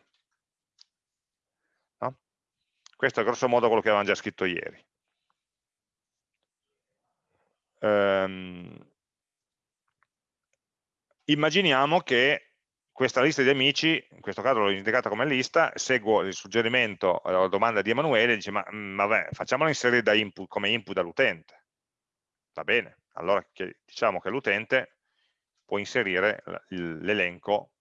No? Questo è grosso modo quello che avevamo già scritto ieri. Um, immaginiamo che questa lista di amici, in questo caso l'ho indicata come lista, seguo il suggerimento, la domanda di Emanuele, dice ma mm, vabbè, facciamola inserire da input, come input dall'utente. Va bene, allora diciamo che l'utente può inserire l'elenco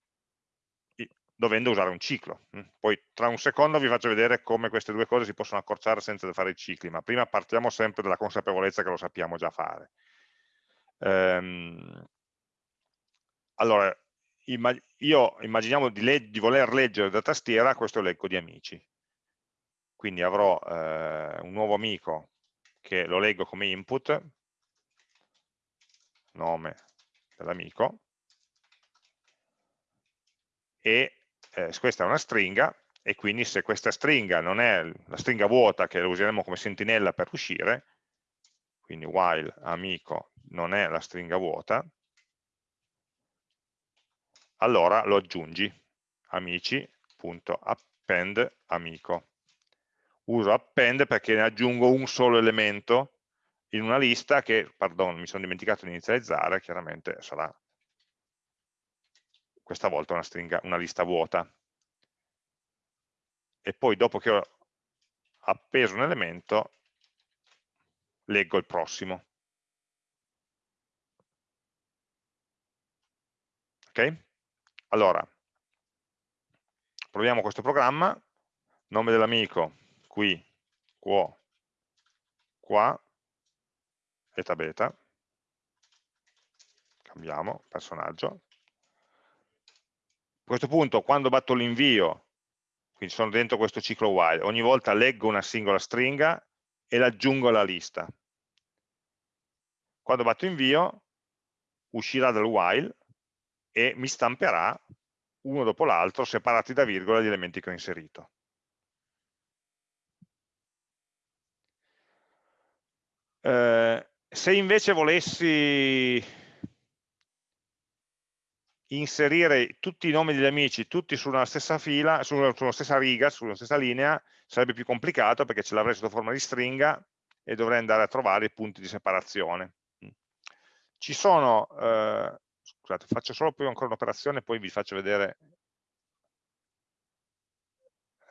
dovendo usare un ciclo. Poi tra un secondo vi faccio vedere come queste due cose si possono accorciare senza fare i cicli, ma prima partiamo sempre dalla consapevolezza che lo sappiamo già fare. Ehm, allora, io immaginiamo di, di, voler leggere da tastiera questo elenco di amici. Quindi avrò eh, un nuovo amico che lo leggo come input, nome dell'amico, e eh, questa è una stringa, e quindi se questa stringa non è la stringa vuota che useremo come sentinella per uscire, quindi while amico non è la stringa vuota, allora lo aggiungi, amici.append amico. Uso append perché ne aggiungo un solo elemento in una lista che, pardon, mi sono dimenticato di inizializzare, chiaramente sarà questa volta una, stringa, una lista vuota. E poi dopo che ho appeso un elemento, leggo il prossimo. Ok? Allora, proviamo questo programma, nome dell'amico, qui, quo, qua, eta beta, cambiamo personaggio. A questo punto, quando batto l'invio, quindi sono dentro questo ciclo while, ogni volta leggo una singola stringa e l'aggiungo alla lista. Quando batto invio, uscirà dal while e mi stamperà uno dopo l'altro, separati da virgola, gli elementi che ho inserito. Eh, se invece volessi inserire tutti i nomi degli amici, tutti su una stessa fila, su una, su una stessa riga, sulla stessa linea, sarebbe più complicato perché ce l'avrei sotto forma di stringa e dovrei andare a trovare i punti di separazione. Ci sono eh, scusate, faccio solo poi ancora un'operazione e poi vi faccio vedere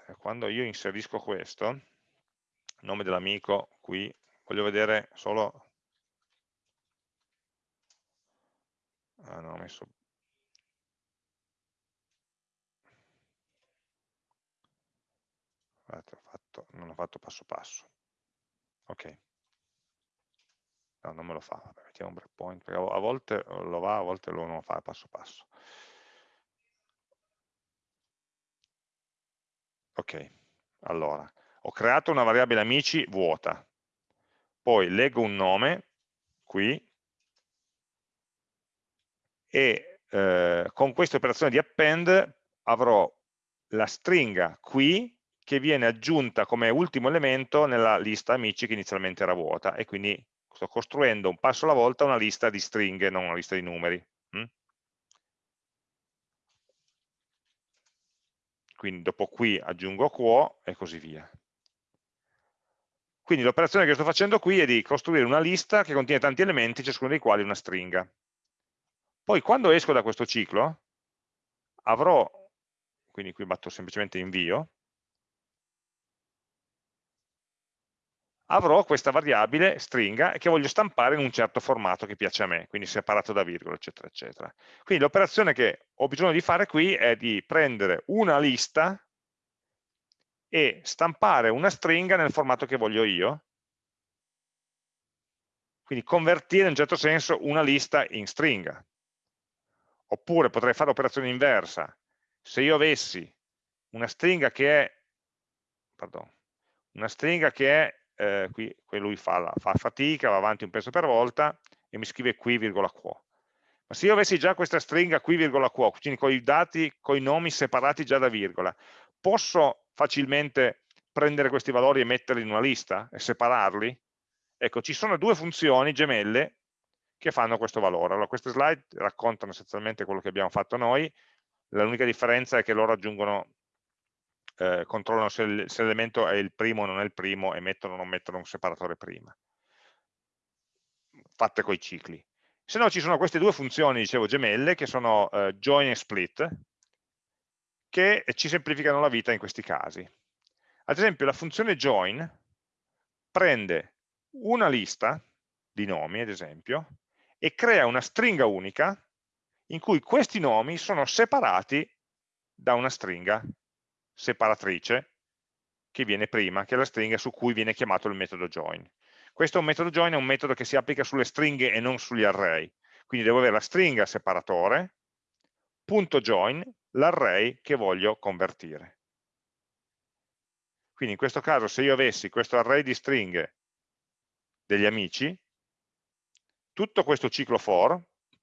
eh, quando io inserisco questo, nome dell'amico qui, voglio vedere solo ah, no, ho messo Guardate, ho fatto, non ho fatto passo passo. Ok no, non me lo fa, Vabbè, mettiamo un breakpoint, perché a volte lo va, a volte lo non fa passo passo. Ok, allora, ho creato una variabile amici vuota, poi leggo un nome, qui, e eh, con questa operazione di append avrò la stringa qui che viene aggiunta come ultimo elemento nella lista amici che inizialmente era vuota e quindi sto costruendo un passo alla volta una lista di stringhe, non una lista di numeri. Mm? Quindi dopo qui aggiungo quo e così via. Quindi l'operazione che sto facendo qui è di costruire una lista che contiene tanti elementi, ciascuno dei quali una stringa. Poi quando esco da questo ciclo, avrò, quindi qui batto semplicemente invio, avrò questa variabile stringa che voglio stampare in un certo formato che piace a me, quindi separato da virgola, eccetera, eccetera. Quindi l'operazione che ho bisogno di fare qui è di prendere una lista e stampare una stringa nel formato che voglio io, quindi convertire in un certo senso una lista in stringa. Oppure potrei fare l'operazione inversa. Se io avessi una stringa che è, pardon, una stringa che è eh, qui, lui fa, la, fa, fatica, va avanti un pezzo per volta e mi scrive qui, virgola quo. Ma se io avessi già questa stringa qui, virgola quo, quindi con i dati, con i nomi separati già da virgola, posso facilmente prendere questi valori e metterli in una lista e separarli? Ecco, ci sono due funzioni gemelle che fanno questo valore. Allora, queste slide raccontano essenzialmente quello che abbiamo fatto noi, l'unica differenza è che loro aggiungono eh, controllano se l'elemento è il primo o non è il primo e mettono o non mettono un separatore prima. Fatte coi cicli. Se no ci sono queste due funzioni dicevo gemelle che sono eh, join e split che ci semplificano la vita in questi casi. Ad esempio la funzione join prende una lista di nomi ad esempio e crea una stringa unica in cui questi nomi sono separati da una stringa separatrice che viene prima, che è la stringa su cui viene chiamato il metodo join. Questo è un metodo join, è un metodo che si applica sulle stringhe e non sugli array. Quindi devo avere la stringa separatore, punto join, l'array che voglio convertire. Quindi in questo caso se io avessi questo array di stringhe degli amici, tutto questo ciclo for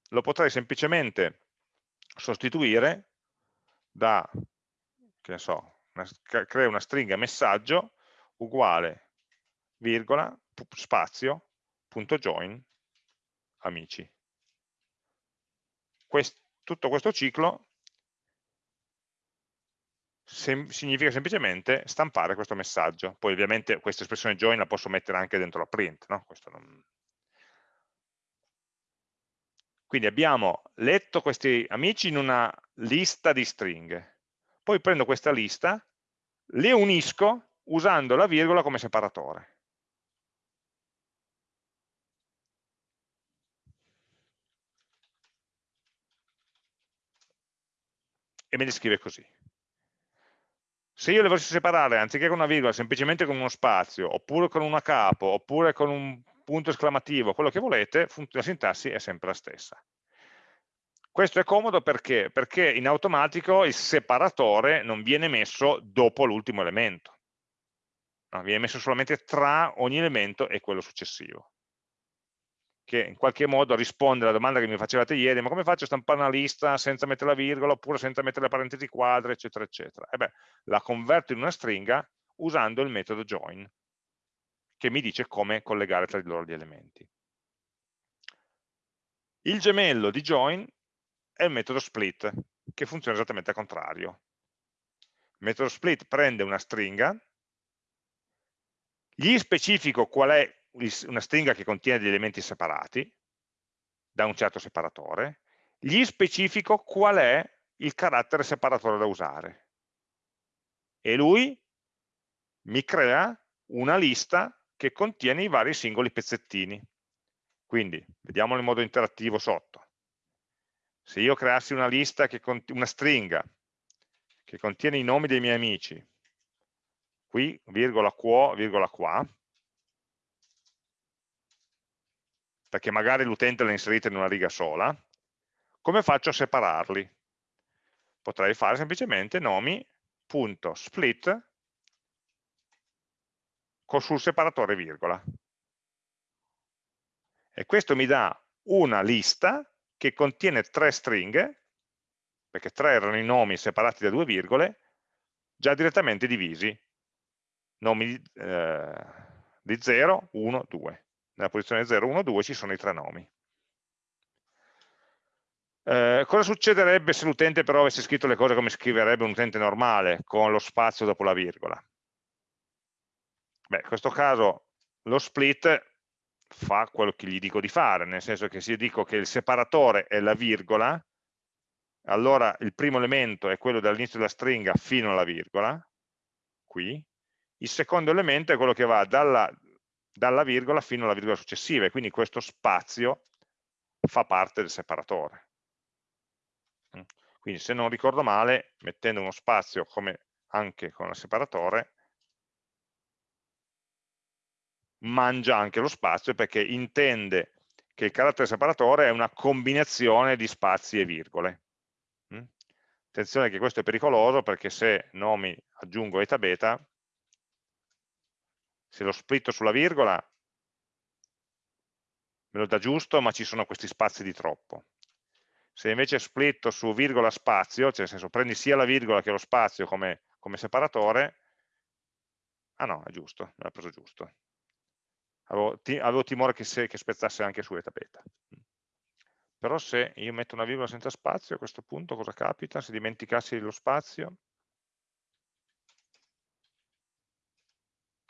lo potrei semplicemente sostituire da, che ne so, una, creo una stringa messaggio uguale, virgola, spazio, punto join, amici. Quest, tutto questo ciclo sem significa semplicemente stampare questo messaggio. Poi ovviamente questa espressione join la posso mettere anche dentro la print, no? non... Quindi abbiamo letto questi amici in una lista di stringhe. Poi prendo questa lista, le unisco usando la virgola come separatore. E me li scrive così. Se io le volessi separare, anziché con una virgola, semplicemente con uno spazio, oppure con una capo, oppure con un punto esclamativo, quello che volete, la sintassi è sempre la stessa. Questo è comodo perché? Perché in automatico il separatore non viene messo dopo l'ultimo elemento, no, viene messo solamente tra ogni elemento e quello successivo che in qualche modo risponde alla domanda che mi facevate ieri, ma come faccio a stampare una lista senza mettere la virgola oppure senza mettere le parentesi quadre, eccetera, eccetera. E beh, la converto in una stringa usando il metodo join, che mi dice come collegare tra di loro gli elementi. Il gemello di join è il metodo split, che funziona esattamente al contrario. Il metodo split prende una stringa, gli specifico qual è una stringa che contiene degli elementi separati da un certo separatore, gli specifico qual è il carattere separatore da usare e lui mi crea una lista che contiene i vari singoli pezzettini. Quindi, vediamolo in modo interattivo sotto. Se io creassi una lista, che una stringa, che contiene i nomi dei miei amici, qui, virgola quo, virgola qua, perché magari l'utente l'ha inserita in una riga sola, come faccio a separarli? Potrei fare semplicemente nomi.split sul separatore virgola. E questo mi dà una lista che contiene tre stringhe, perché tre erano i nomi separati da due virgole, già direttamente divisi, nomi eh, di 0, 1, 2 nella posizione 0, 1, 2 ci sono i tre nomi. Eh, cosa succederebbe se l'utente però avesse scritto le cose come scriverebbe un utente normale, con lo spazio dopo la virgola? Beh, in questo caso lo split fa quello che gli dico di fare, nel senso che se io dico che il separatore è la virgola, allora il primo elemento è quello dall'inizio della stringa fino alla virgola, qui, il secondo elemento è quello che va dalla dalla virgola fino alla virgola successiva e quindi questo spazio fa parte del separatore. Mm. Quindi se non ricordo male, mettendo uno spazio come anche con il separatore, mangia anche lo spazio perché intende che il carattere separatore è una combinazione di spazi e virgole. Mm. Attenzione che questo è pericoloso perché se nomi aggiungo eta beta se lo splitto sulla virgola me lo dà giusto, ma ci sono questi spazi di troppo. Se invece splitto su virgola spazio, cioè nel senso prendi sia la virgola che lo spazio come, come separatore, ah no, è giusto, l'ha preso giusto. Avevo, ti, avevo timore che, se, che, spezzasse anche su eta beta. Però se io metto una virgola senza spazio, a questo punto cosa capita? Se dimenticassi lo spazio,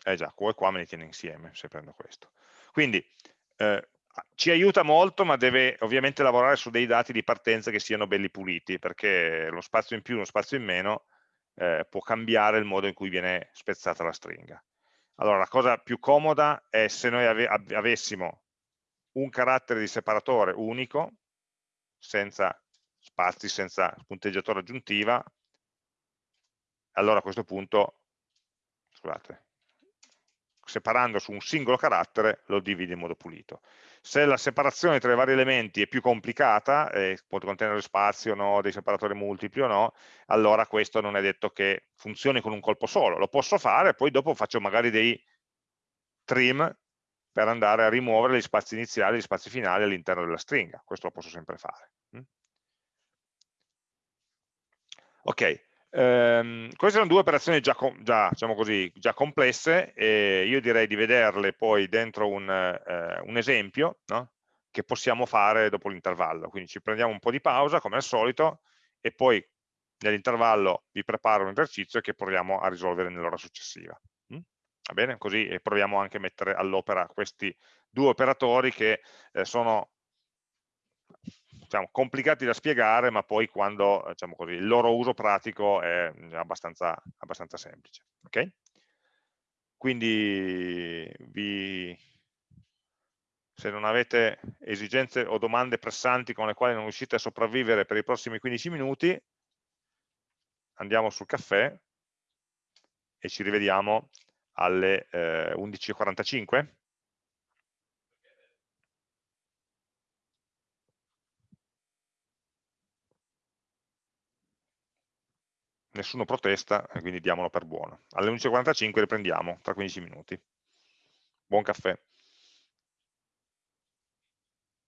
Eh già, qua e qua me li tiene insieme se prendo questo. Quindi eh, ci aiuta molto, ma deve ovviamente lavorare su dei dati di partenza che siano belli puliti, perché lo spazio in più, lo spazio in meno eh, può cambiare il modo in cui viene spezzata la stringa. Allora, la cosa più comoda è se noi ave avessimo un carattere di separatore unico, senza spazi, senza punteggiatore aggiuntiva, allora a questo punto, scusate, separando su un singolo carattere lo divide in modo pulito. Se la separazione tra i vari elementi è più complicata, eh, può contenere spazio o no, dei separatori multipli o no, allora questo non è detto che funzioni con un colpo solo. Lo posso fare, poi dopo faccio magari dei trim per andare a rimuovere gli spazi iniziali e gli spazi finali all'interno della stringa, questo lo posso sempre fare. Mm? Ok, ehm, queste sono due operazioni già, già, diciamo così, già complesse e io direi di vederle poi dentro un, eh, un esempio no? che possiamo fare dopo l'intervallo, quindi ci prendiamo un po' di pausa come al solito e poi nell'intervallo vi preparo un esercizio che proviamo a risolvere nell'ora successiva. Mm? Va bene? Così proviamo anche a mettere all'opera questi due operatori che eh, sono diciamo, complicati da spiegare, ma poi quando diciamo così, il loro uso pratico è abbastanza, abbastanza semplice. Okay? Quindi vi, se non avete esigenze o domande pressanti con le quali non riuscite a sopravvivere per i prossimi 15 minuti, andiamo sul caffè e ci rivediamo alle eh, 11.45. Nessuno protesta, quindi diamolo per buono. Alle 11.45 riprendiamo, tra 15 minuti. Buon caffè.